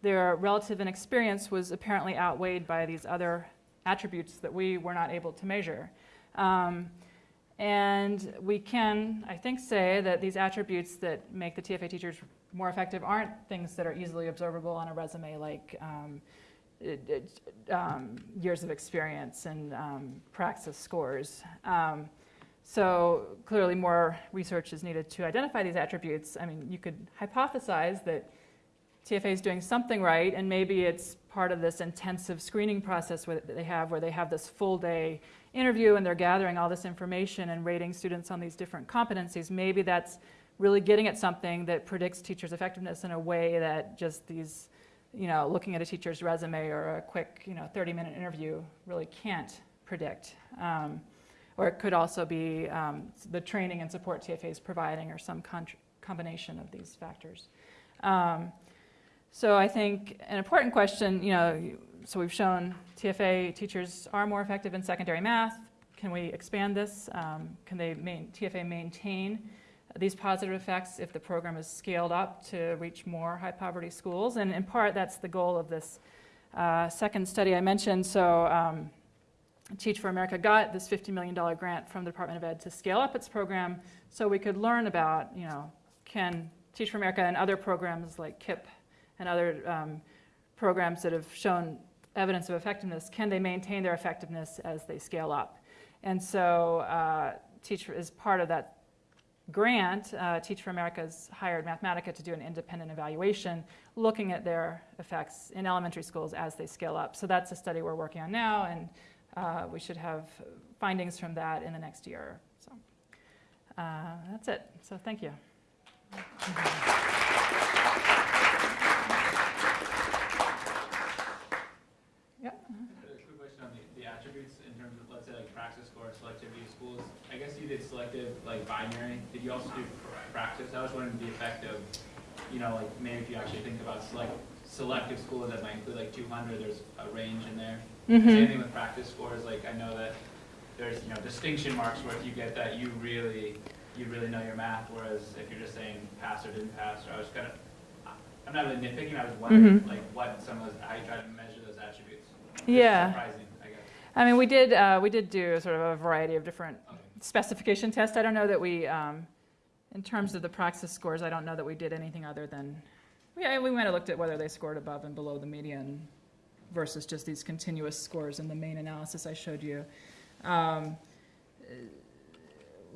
[SPEAKER 2] their relative inexperience was apparently outweighed by these other attributes that we were not able to measure. Um, and we can, I think, say that these attributes that make the TFA teachers more effective aren't things that are easily observable on a resume, like um, it, it, um, years of experience and um, praxis scores. Um, so clearly more research is needed to identify these attributes. I mean, you could hypothesize that TFA is doing something right, and maybe it's part of this intensive screening process that they have where they have this full day interview and they're gathering all this information and rating students on these different competencies. Maybe that's really getting at something that predicts teachers' effectiveness in a way that just these, you know, looking at a teacher's resume or a quick, you know, 30 minute interview really can't predict. Um, or it could also be um, the training and support TFA is providing or some combination of these factors. Um, so I think an important question, you know, so we've shown TFA teachers are more effective in secondary math. Can we expand this? Um, can they main, TFA maintain these positive effects if the program is scaled up to reach more high poverty schools? And in part, that's the goal of this uh, second study I mentioned. So um, Teach for America got this $50 million grant from the Department of Ed to scale up its program so we could learn about, you know, can Teach for America and other programs like KIPP and other um, programs that have shown evidence of effectiveness, can they maintain their effectiveness as they scale up? And so uh, Teach is part of that grant. Uh, Teach for America has hired Mathematica to do an independent evaluation looking at their effects in elementary schools as they scale up. So that's a study we're working on now, and uh, we should have findings from that in the next year. So uh, that's it. So thank you. Yeah.
[SPEAKER 10] A quick question on the, the attributes in terms of, let's say, like praxis score, selectivity of schools. I guess you did selective, like binary. Did you also do pr- praxis? I was wondering the effect of, you know, like maybe if you actually think about select, selective schools that might include like 200, there's a range in there.
[SPEAKER 2] Mhm.
[SPEAKER 10] Same thing with Praxis scores. Like I know that there's you know distinction marks where if you get that, you really you really know your math. Whereas if you're just saying pass or didn't pass, or I was kind of I'm not really nitpicking. I was wondering
[SPEAKER 2] Mhm.
[SPEAKER 10] like what some of those how you try to measure those attributes?
[SPEAKER 2] Yeah.
[SPEAKER 10] Surprising, I guess.
[SPEAKER 2] I mean, we did, uh, we did do sort of a variety of different
[SPEAKER 10] Okay.
[SPEAKER 2] specification tests. I don't know that we, um, in terms of the praxis scores, I don't know that we did anything other than, yeah, we might have looked at whether they scored above and below the median versus just these continuous scores in the main analysis I showed you. Um,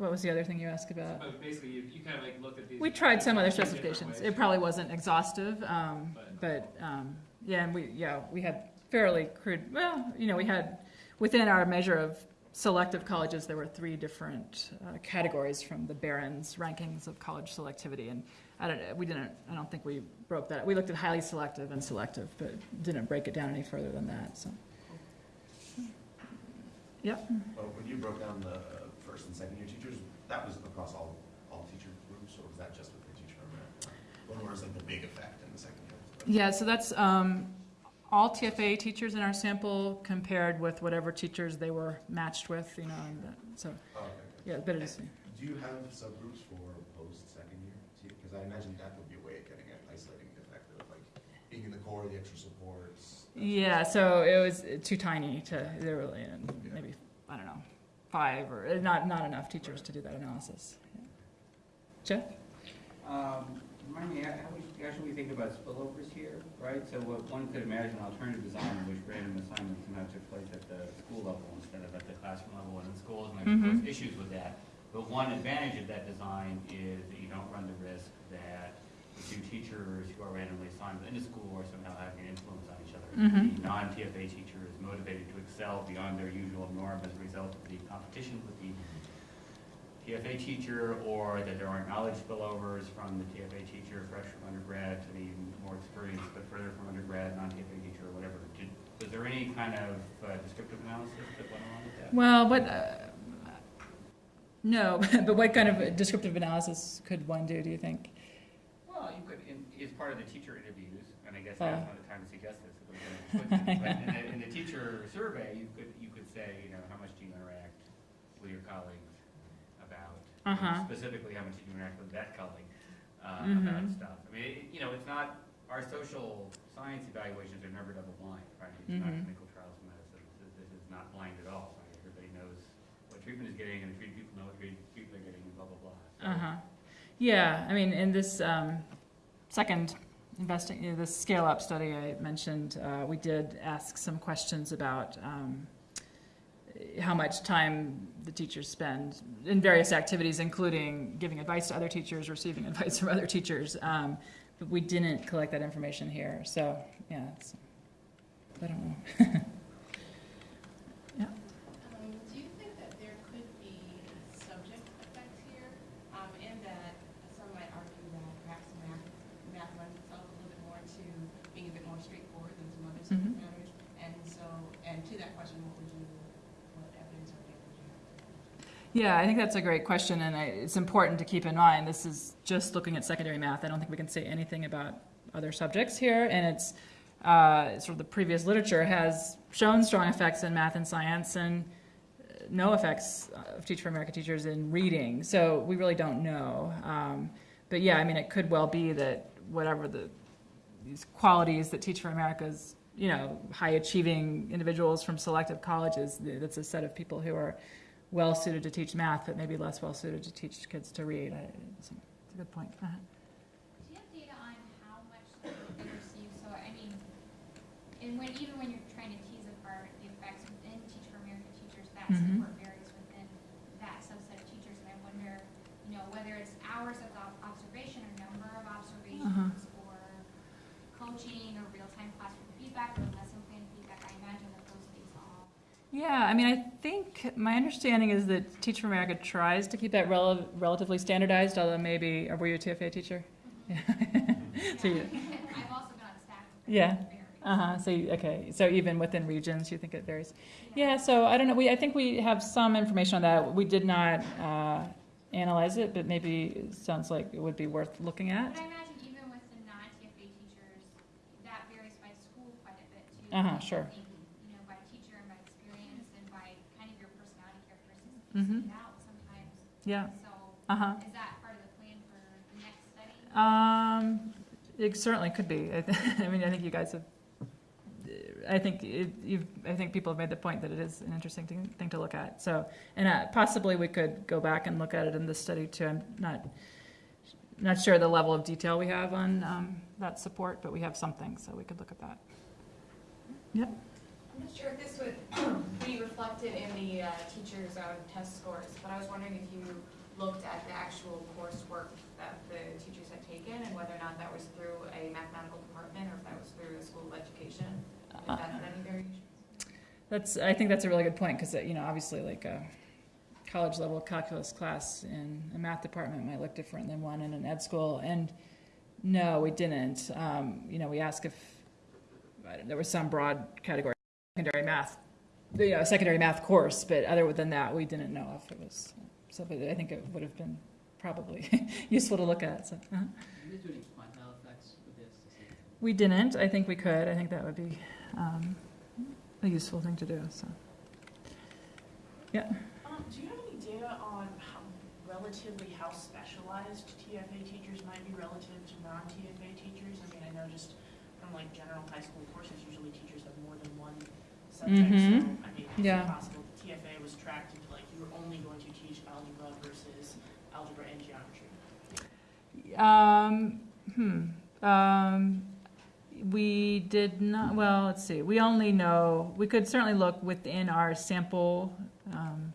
[SPEAKER 2] What was the other thing you asked about?
[SPEAKER 10] But basically, you, you kind of like looked at these.
[SPEAKER 2] We tried some other specifications. It probably wasn't exhaustive, um, but, um, yeah, and we, yeah, we had fairly crude, well, you know, we had, within our measure of selective colleges, there were three different uh, categories from the Barron's rankings of college selectivity, and I don't, we didn't, I don't think we broke that. We looked at highly selective and selective, but didn't break it down any further than that, so. Yep.
[SPEAKER 5] But when you broke down the first and second year teachers, that was across all, all teacher groups, or was that just with the teacher America? What was like the big effect in the second year?
[SPEAKER 2] Yeah, so that's um, all TFA teachers in our sample compared with whatever teachers they were matched with, you know, and that- so,
[SPEAKER 5] Oh, okay.
[SPEAKER 2] yeah, but it is,
[SPEAKER 5] Do you have subgroups for post-second year? Because I imagine that would be a way of getting at isolating the effect of like being in the corps, the extra supports. that sort of
[SPEAKER 2] yeah, so it was too tiny to, there were uh, maybe, I don't know, five or, not, not enough teachers to do that analysis. Yeah. Jeff?
[SPEAKER 6] Um, Remind me, how we, how should we think about spillovers here, right? So what one could imagine an alternative design in which random assignments somehow took place at the school level instead of at the classroom level and in schools, and there's course
[SPEAKER 2] Mhm.
[SPEAKER 6] issues with that. But one advantage of that design is that you don't run the risk that the two teachers who are randomly assigned in the school are somehow having an influence on each other.
[SPEAKER 2] Mhm.
[SPEAKER 6] The non-TFA teacher is motivated to excel beyond their usual norm as a result of the competition with the TFA teacher, or that there aren't knowledge spillovers from the TFA teacher, fresh from undergrad, to the more experienced, but further from undergrad, non-TFA teacher, or whatever. Did, was there any kind of uh, descriptive analysis that went along with that?
[SPEAKER 2] Well, what, uh, no, but what kind of descriptive analysis could one do, do you think?
[SPEAKER 6] Well, you could, in, as part of the teacher interviews, and I guess
[SPEAKER 2] Oh.
[SPEAKER 6] now's not the time to suggest this, it would've been quick, but in the, in the teacher survey, you could, you could say, you know, how much do you interact with your colleagues about,
[SPEAKER 2] Uh-huh.
[SPEAKER 6] specifically, how much do you interact with that colleague, uh,
[SPEAKER 2] Mhm.
[SPEAKER 6] about stuff. I mean, it- you know, it's not, our social science evaluations are never double blind, right? It's not
[SPEAKER 2] Mhm.
[SPEAKER 6] clinical trials of medicine, this, this is not blind at all, right? Everybody knows what treatment is getting, and the treated people know what treated people are getting, and blah, blah, blah. So-
[SPEAKER 2] Uh-huh. Yeah, I mean, in this um, second investing, you know, this scale-up study I mentioned, uh, we did ask some questions about um, how much time the teachers spend in various activities, including giving advice to other teachers, receiving advice from other teachers. Um, But we didn't collect that information here, so, yeah, I don't know.
[SPEAKER 7] Um, do you think that there could be a subject effect here, um, in that some might argue that perhaps math, math lends itself a little bit more to being a bit more straightforward than some other subject
[SPEAKER 2] Mhm.
[SPEAKER 7] matters? And so, and to that question, what would you, what evidence or data would you have?
[SPEAKER 2] Yeah, I think that's a great question, and it's important to keep in mind, this is just looking at secondary math. I don't think we can say anything about other subjects here, and it's, uh, sort of the previous literature has shown strong effects in math and science and uh, no effects of Teach for America teachers in reading, so we really don't know. Um, but yeah, I mean, it could well be that whatever the, these qualities that Teach for America's, you know, high achieving individuals from selective colleges, that's a set of people who are well suited to teach math, but maybe less well suited to teach kids to read. I- It's a it's a good point. Uh-huh.
[SPEAKER 11] Do you have data on how much they receive? So, I mean, and when, even when you're trying to tease apart the effects within Teach for America teachers, that
[SPEAKER 2] Mhm.
[SPEAKER 11] support varies within that subset of teachers. And I wonder, you know, whether it's hours of observation or number of observations or coaching or real-time classroom feedback or lesson plan feedback. I imagine that those things all
[SPEAKER 2] Yeah, I mean, I think, my understanding is that Teach for America tries to keep that rel- relatively standardized, although maybe, were you a TFA teacher? Yeah. So you-
[SPEAKER 11] I've also been on staff.
[SPEAKER 2] Yeah. Uh-huh, so, you- okay, so even within regions, you think it varies? Yeah, so I don't know, we, I think we have some information on that. We did not, uh, analyze it, but maybe it sounds like it would be worth looking at.
[SPEAKER 11] But I imagine even with the non-TFA teachers, that varies by school quite a bit too.
[SPEAKER 2] Uh-huh,
[SPEAKER 11] I
[SPEAKER 2] sure.
[SPEAKER 11] think, You know, by teacher and by experience and by kind of your personality characteristics that
[SPEAKER 2] Mhm.
[SPEAKER 11] you sometimes.
[SPEAKER 2] Yeah,
[SPEAKER 11] So
[SPEAKER 2] uh-huh.
[SPEAKER 11] is that part of the plan for the next study?
[SPEAKER 2] Um, it certainly could be. I, th- I mean, I think you guys have. I think it, you've, I think people have made the point that it is an interesting thing, thing to look at. So, and uh, possibly we could go back and look at it in this study too. I'm not, not sure the level of detail we have on um, that support, but we have something, so we could look at that.
[SPEAKER 12] Not sure if this would be reflected in the uh, teachers' um, test scores, but I was wondering if you looked at the actual coursework that the teachers had taken and whether or not that was through a mathematical department or if that was through a school of education, if had any variations.
[SPEAKER 2] That's, I think that's a really good point, because, you know, obviously, like, a college-level calculus class in a math department might look different than one in an ed school, and no, we didn't. Um, you know, we asked if, uh, there was some broad category, secondary math, the, uh, secondary math course, but other than that, we didn't know if it was, so, but I think it would have been probably useful to look at, so.
[SPEAKER 13] Did you guys do any quantile effects with this to see?
[SPEAKER 2] We didn't, I think we could, I think that would be, um, a useful thing to do, so.
[SPEAKER 14] Um, do you have any data on how relatively how specialized TFA teachers might be relative to non-TFA teachers? I mean, I know just from like general high school courses, usually teachers have more than one subject, so. I mean, is
[SPEAKER 2] Yeah.
[SPEAKER 14] possible that TFA was tracked into like, you were only going to teach algebra versus algebra and geometry?
[SPEAKER 2] Um, hmm, um, we did not, well, let's see, we only know, we could certainly look within our sample, um,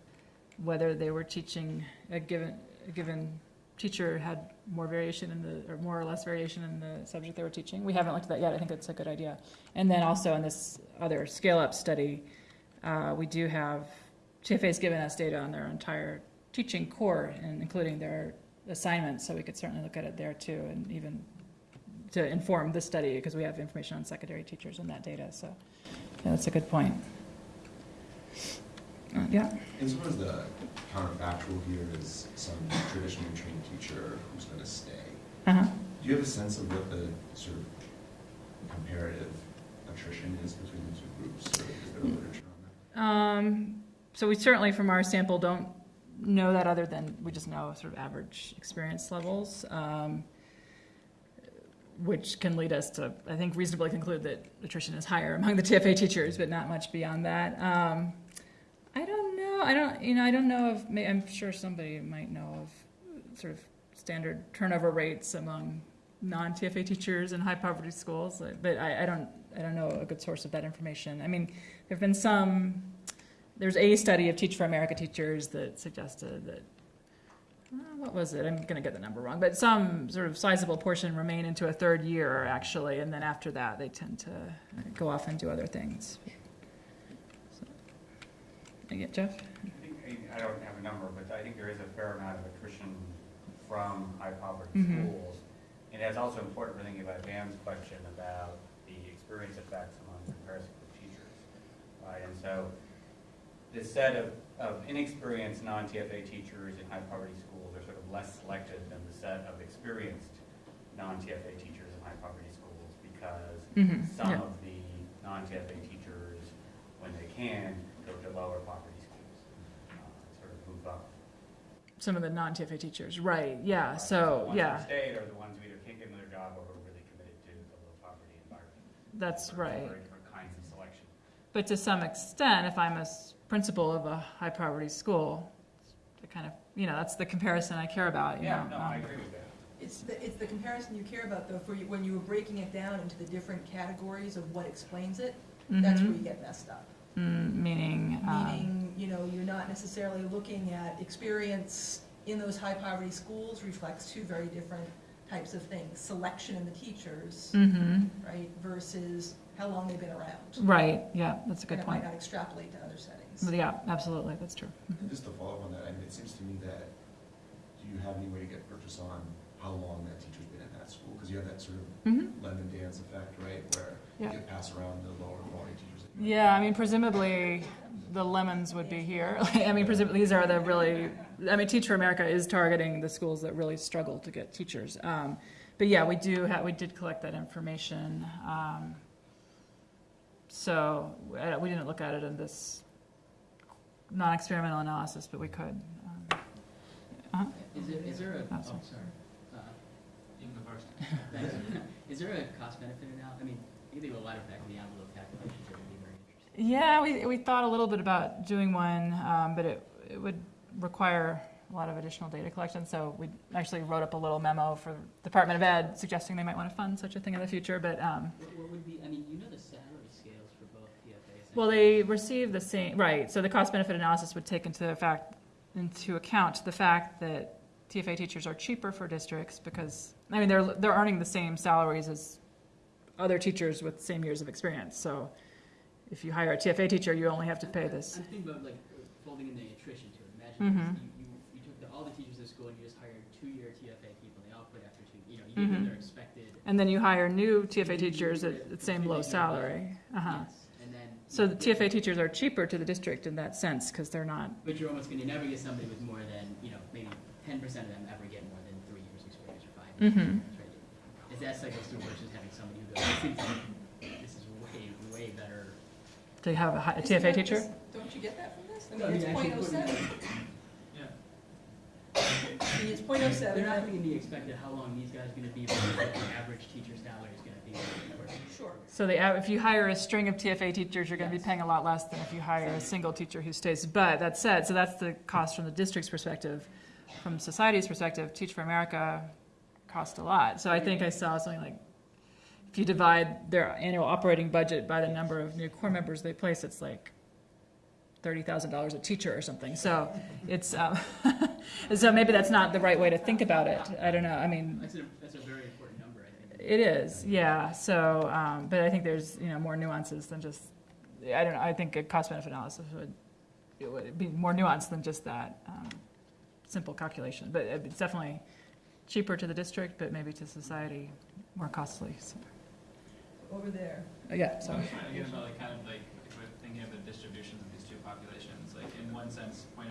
[SPEAKER 2] whether they were teaching a given, a given teacher had more variation in the, or more or less variation in the subject they were teaching. We haven't looked at that yet, I think that's a good idea. And then also in this other scale-up study, uh, we do have, TFA has given us data on their entire teaching corps, and including their assignments, so we could certainly look at it there too, and even to inform this study, because we have information on secondary teachers in that data, so, yeah, that's a good point. Uh, Yeah,
[SPEAKER 5] And so as the counterfactual here is some traditionally trained teacher who's gonna stay.
[SPEAKER 2] uh-huh.
[SPEAKER 5] Do you have a sense of what the sort of comparative attrition is between the two groups, or is there literature on that?
[SPEAKER 2] Um, so we certainly, from our sample, don't know that other than, we just know sort of average experience levels, um, which can lead us to, I think, reasonably conclude that attrition is higher among the TFA teachers, but not much beyond that. Um, I don't know, I don't, you know, I don't know if, I'm sure somebody might know of sort of standard turnover rates among non-TFA teachers in high poverty schools, but I, I don't, I don't know a good source of that information. I mean, there've been some, there's a study of Teach for America teachers that suggested that, uh, what was it? I'm gonna get the number wrong, but some sort of sizable portion remain into a third year, actually, and then after that, they tend to go off and do other things. So, I get Jeff?
[SPEAKER 6] I think, I I don't have a number, but I think there is a fair amount of attrition from high poverty
[SPEAKER 2] Mhm.
[SPEAKER 6] schools. And it's also important for thinking about Dan's question about the experience effects among comparison with teachers. Right, and so the set of, of inexperienced non-TFA teachers in high poverty schools are sort of less selected than the set of experienced non-TFA teachers in high poverty schools because
[SPEAKER 2] Mhm,
[SPEAKER 6] some
[SPEAKER 2] yeah.
[SPEAKER 6] of the non-TFA teachers, when they can, lower poverty schools, uh, sort of move up.
[SPEAKER 2] Some of the non-TFA teachers, right, yeah,
[SPEAKER 6] Right,
[SPEAKER 2] so,
[SPEAKER 6] The ones
[SPEAKER 2] yeah,
[SPEAKER 6] who stayed are the ones who either can't get another job or who are really committed to the low poverty environment.
[SPEAKER 2] that's
[SPEAKER 6] So
[SPEAKER 2] right.
[SPEAKER 6] Very different kinds of selection.
[SPEAKER 2] But to some extent, if I'm a principal of a high poverty school, the kind of, you know, that's the comparison I care about, you know.
[SPEAKER 6] Yeah, no, I
[SPEAKER 2] um,
[SPEAKER 6] agree with that.
[SPEAKER 9] It's the, it's the comparison you care about, though, for you, when you were breaking it down into the different categories of what explains it, that's where
[SPEAKER 2] mhm.
[SPEAKER 9] you get messed up.
[SPEAKER 2] Mm, Meaning, um,
[SPEAKER 9] Meaning, you know, you're not necessarily looking at experience in those high poverty schools reflects two very different types of things. Selection in the teachers,
[SPEAKER 2] mhm,
[SPEAKER 9] right, versus how long they've been around.
[SPEAKER 2] right, yeah, that's a good
[SPEAKER 9] And
[SPEAKER 2] point.
[SPEAKER 9] might not extrapolate to other settings.
[SPEAKER 2] Yeah, absolutely, that's true.
[SPEAKER 5] And just to follow up on that, I mean, it seems to me that, do you have any way to get purchase on how long that teacher's been in that school? Because you have that sort of
[SPEAKER 2] Mhm.
[SPEAKER 5] lemon dance effect, right, where
[SPEAKER 2] Yeah.
[SPEAKER 5] you get passed around the lower quality teachers.
[SPEAKER 2] Yeah, I mean, presumably, the lemons would be here. I mean, presumably, these are the really, I mean, Teach for America is targeting the schools that really struggle to get teachers. Um, But yeah, we do have, we did collect that information. Um, So, uh, we didn't look at it in this non-experimental analysis, but we could. Um, uh-huh.
[SPEAKER 13] Is there, is there a,
[SPEAKER 2] Oh,
[SPEAKER 13] oh,
[SPEAKER 2] sorry.
[SPEAKER 13] sorry. Uh,
[SPEAKER 10] You can go first.
[SPEAKER 13] thanks. Is there a cost benefit analysis? I mean, You think a lot of back of the envelope calculations are gonna be very interesting.
[SPEAKER 2] Yeah, we, we thought a little bit about doing one, um, but it, it would require a lot of additional data collection. So we actually wrote up a little memo for Department of Ed suggesting they might want to fund such a thing in the future. But um,
[SPEAKER 13] What, what would be, I mean, you know the salary scales for both PFAs.
[SPEAKER 2] well, they receive the same right. So the cost benefit analysis would take into fact into account the fact that TFA teachers are cheaper for districts because I mean they're they're earning the same salaries as other teachers with same years of experience. So if you hire a TFA teacher, you only have to pay this.
[SPEAKER 13] I'm thinking about like folding in the attrition to it. Imagine
[SPEAKER 2] Mhm.
[SPEAKER 13] you, you, you took the, all the teachers at school and you just hired two-year TFA people, they all quit after two, you know, you
[SPEAKER 2] Mhm.
[SPEAKER 13] their expected.
[SPEAKER 2] And then you hire new TFA teachers at the same low salary. Uh-huh.
[SPEAKER 13] Yes, then.
[SPEAKER 2] So the TFA teachers are cheaper to the district in that sense because they're not.
[SPEAKER 13] But you're almost gonna never get somebody with more than, you know, maybe ten percent of them ever get more than three years experience or five years
[SPEAKER 2] Mhm.
[SPEAKER 13] experience, right? Is that cycle still versus having somebody who goes, this seems like, this is way, way better.
[SPEAKER 2] They have a, hi- a
[SPEAKER 9] Isn't
[SPEAKER 2] TFA
[SPEAKER 9] that
[SPEAKER 2] teacher.
[SPEAKER 9] this- Don't you get that from this? I
[SPEAKER 13] No,
[SPEAKER 9] mean,
[SPEAKER 13] mean,
[SPEAKER 9] it's
[SPEAKER 13] actually
[SPEAKER 9] point oh
[SPEAKER 13] putting
[SPEAKER 9] seven.
[SPEAKER 10] Yeah.
[SPEAKER 9] I mean, it's point oh seven.
[SPEAKER 13] They're not gonna be expected how long these guys are gonna be, versus what the average teacher salary is gonna be.
[SPEAKER 9] Sure.
[SPEAKER 2] So they, if you hire a string of TFA teachers, you're going to be
[SPEAKER 13] Yes.
[SPEAKER 2] paying a lot less than if you hire a single teacher who stays. But that said, so that's the cost from the district's perspective. From society's perspective, Teach for America cost a lot. So I think I saw something like, if you divide their annual operating budget by the number of new corps members they place, it's like thirty thousand dollars a teacher or something. So it's, um, so maybe that's not the right way to think about it. I don't know. I mean,
[SPEAKER 13] That's a, that's a very important number, I think.
[SPEAKER 2] it is, yeah, so, um, but I think there's, you know, more nuances than just, I don't know, I think a cost benefit analysis would, it would be more nuanced than just that, um, simple calculation, but it's definitely cheaper to the district, but maybe to society more costly, so,
[SPEAKER 9] Over there.
[SPEAKER 2] uh, yeah,
[SPEAKER 10] So
[SPEAKER 2] so.
[SPEAKER 10] I was trying to get about like kind of like, if we're thinking of the distributions of these two populations, like in one sense, 0.07,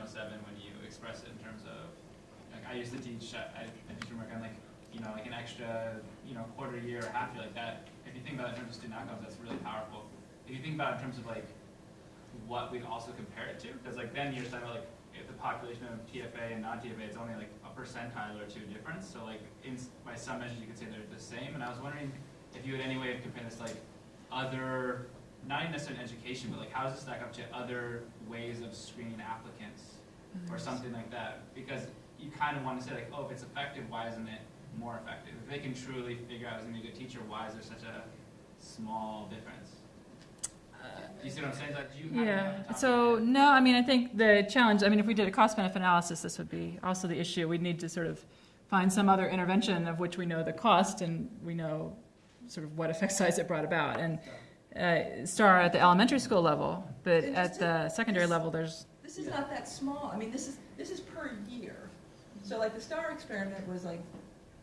[SPEAKER 10] when you express it in terms of, like I used to teach at, at at teacher work on like, you know, like an extra, you know, quarter year or half year like that. If you think about it in terms of student outcomes, that's really powerful. If you think about it in terms of like what we'd also compare it to, because like then you're talking about like if the population of TFA and non-TFA, it's only like a percentile or two difference. So like in, s- by some measures, you could say they're the same. And I was wondering if you had any way of comparing this like other, not even necessarily in education, but like how does this stack up to other ways of screening applicants or something like that? Because you kind of want to say like, oh, if it's effective, why isn't it more effective? If they can truly figure out who's gonna be a good teacher, why is there such a small difference? Uh, you see what I'm saying? Like, do you have any off the top
[SPEAKER 2] Yeah, so, no, I mean, I think the challenge, I mean, if we did a cost benefit analysis, this would be also the issue. We'd need to sort of find some other intervention of which we know the cost and we know sort of what effect size it brought about. And uh, STAR at the elementary school level, but
[SPEAKER 9] And
[SPEAKER 2] at the secondary level, there's,
[SPEAKER 9] This is not that small, I mean, this is, this is per year. So like the STAR experiment was like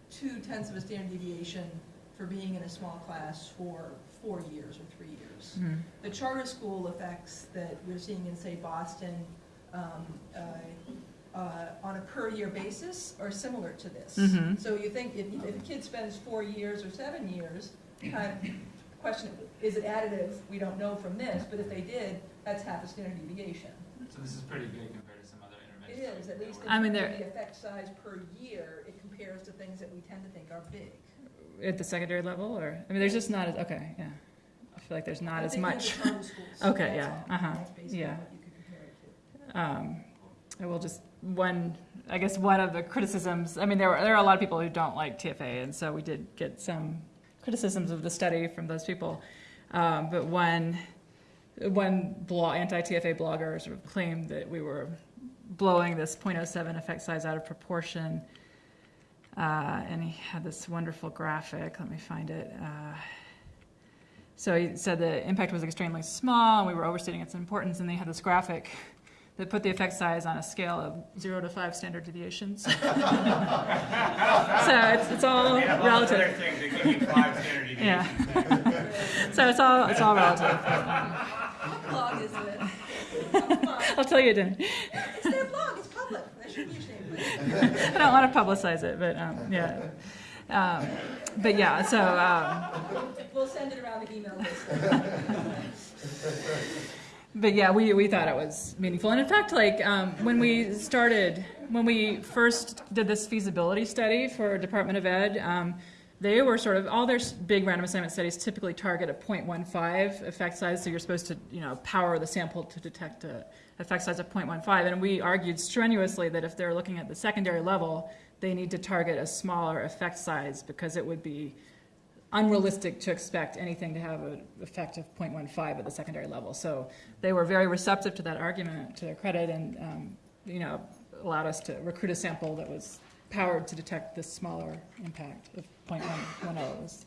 [SPEAKER 9] two tenths of a standard deviation for being in a small class for four years or three years.
[SPEAKER 2] hmm,
[SPEAKER 9] The charter school effects that we're seeing in, say, Boston, um, uh, uh, on a per-year basis are similar to this.
[SPEAKER 2] Mhm.
[SPEAKER 9] So you think if, if a kid spends four years or seven years, kind of question, is it additive? We don't know from this, but if they did, that's half a standard deviation.
[SPEAKER 10] So this is pretty big compared to some other interventions.
[SPEAKER 9] is, at least in
[SPEAKER 2] I mean,
[SPEAKER 9] terms of
[SPEAKER 2] there-
[SPEAKER 9] the effect size per year, it compares to things that we tend to think are big.
[SPEAKER 2] at the secondary level, or, I mean, there's just not, as okay, yeah. I feel like there's not
[SPEAKER 9] I
[SPEAKER 2] as
[SPEAKER 9] think in the
[SPEAKER 2] much. Okay, yeah, uh-huh, yeah.
[SPEAKER 9] what you could compare it to.
[SPEAKER 2] Um, I will just, one, I guess one of the criticisms, I mean, there were, there are a lot of people who don't like TFA, and so we did get some criticisms of the study from those people. Um, but one, one blog, anti-TFA blogger sort of claimed that we were blowing this 0.07 effect size out of proportion. Uh, and he had this wonderful graphic, let me find it. Uh, so he said the impact was extremely small, and we were overstating its importance, and they had this graphic that put the effect size on a scale of zero to five standard deviations. so it's, it's all
[SPEAKER 6] They have lots of other
[SPEAKER 2] relative.
[SPEAKER 6] things that give you five standard.
[SPEAKER 2] Yeah. so it's all it's all relative.
[SPEAKER 9] What blog is it?
[SPEAKER 2] I'll tell you at dinner.
[SPEAKER 9] It's their blog, it's public, that should be ashamed.
[SPEAKER 2] I don't want to publicize it, but um, yeah. Um, but yeah, so um,
[SPEAKER 9] We'll send it around the email list.
[SPEAKER 2] But yeah, we, we thought it was meaningful. And in fact, like um, when we started, when we first did this feasibility study for Department of Ed, um, they were sort of, all their big random assignment studies typically target a 0.15 effect size, so you're supposed to, you know, power the sample to detect a effect size of 0.15. And we argued strenuously that if they're looking at the secondary level, they need to target a smaller effect size because it would be unrealistic to expect anything to have an effect of 0.15 at the secondary level. So they were very receptive to that argument, to their credit, and, um, you know, allowed us to recruit a sample that was powered to detect this smaller impact of 0.10.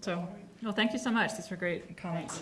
[SPEAKER 2] So, well, thank you so much. These were great comments.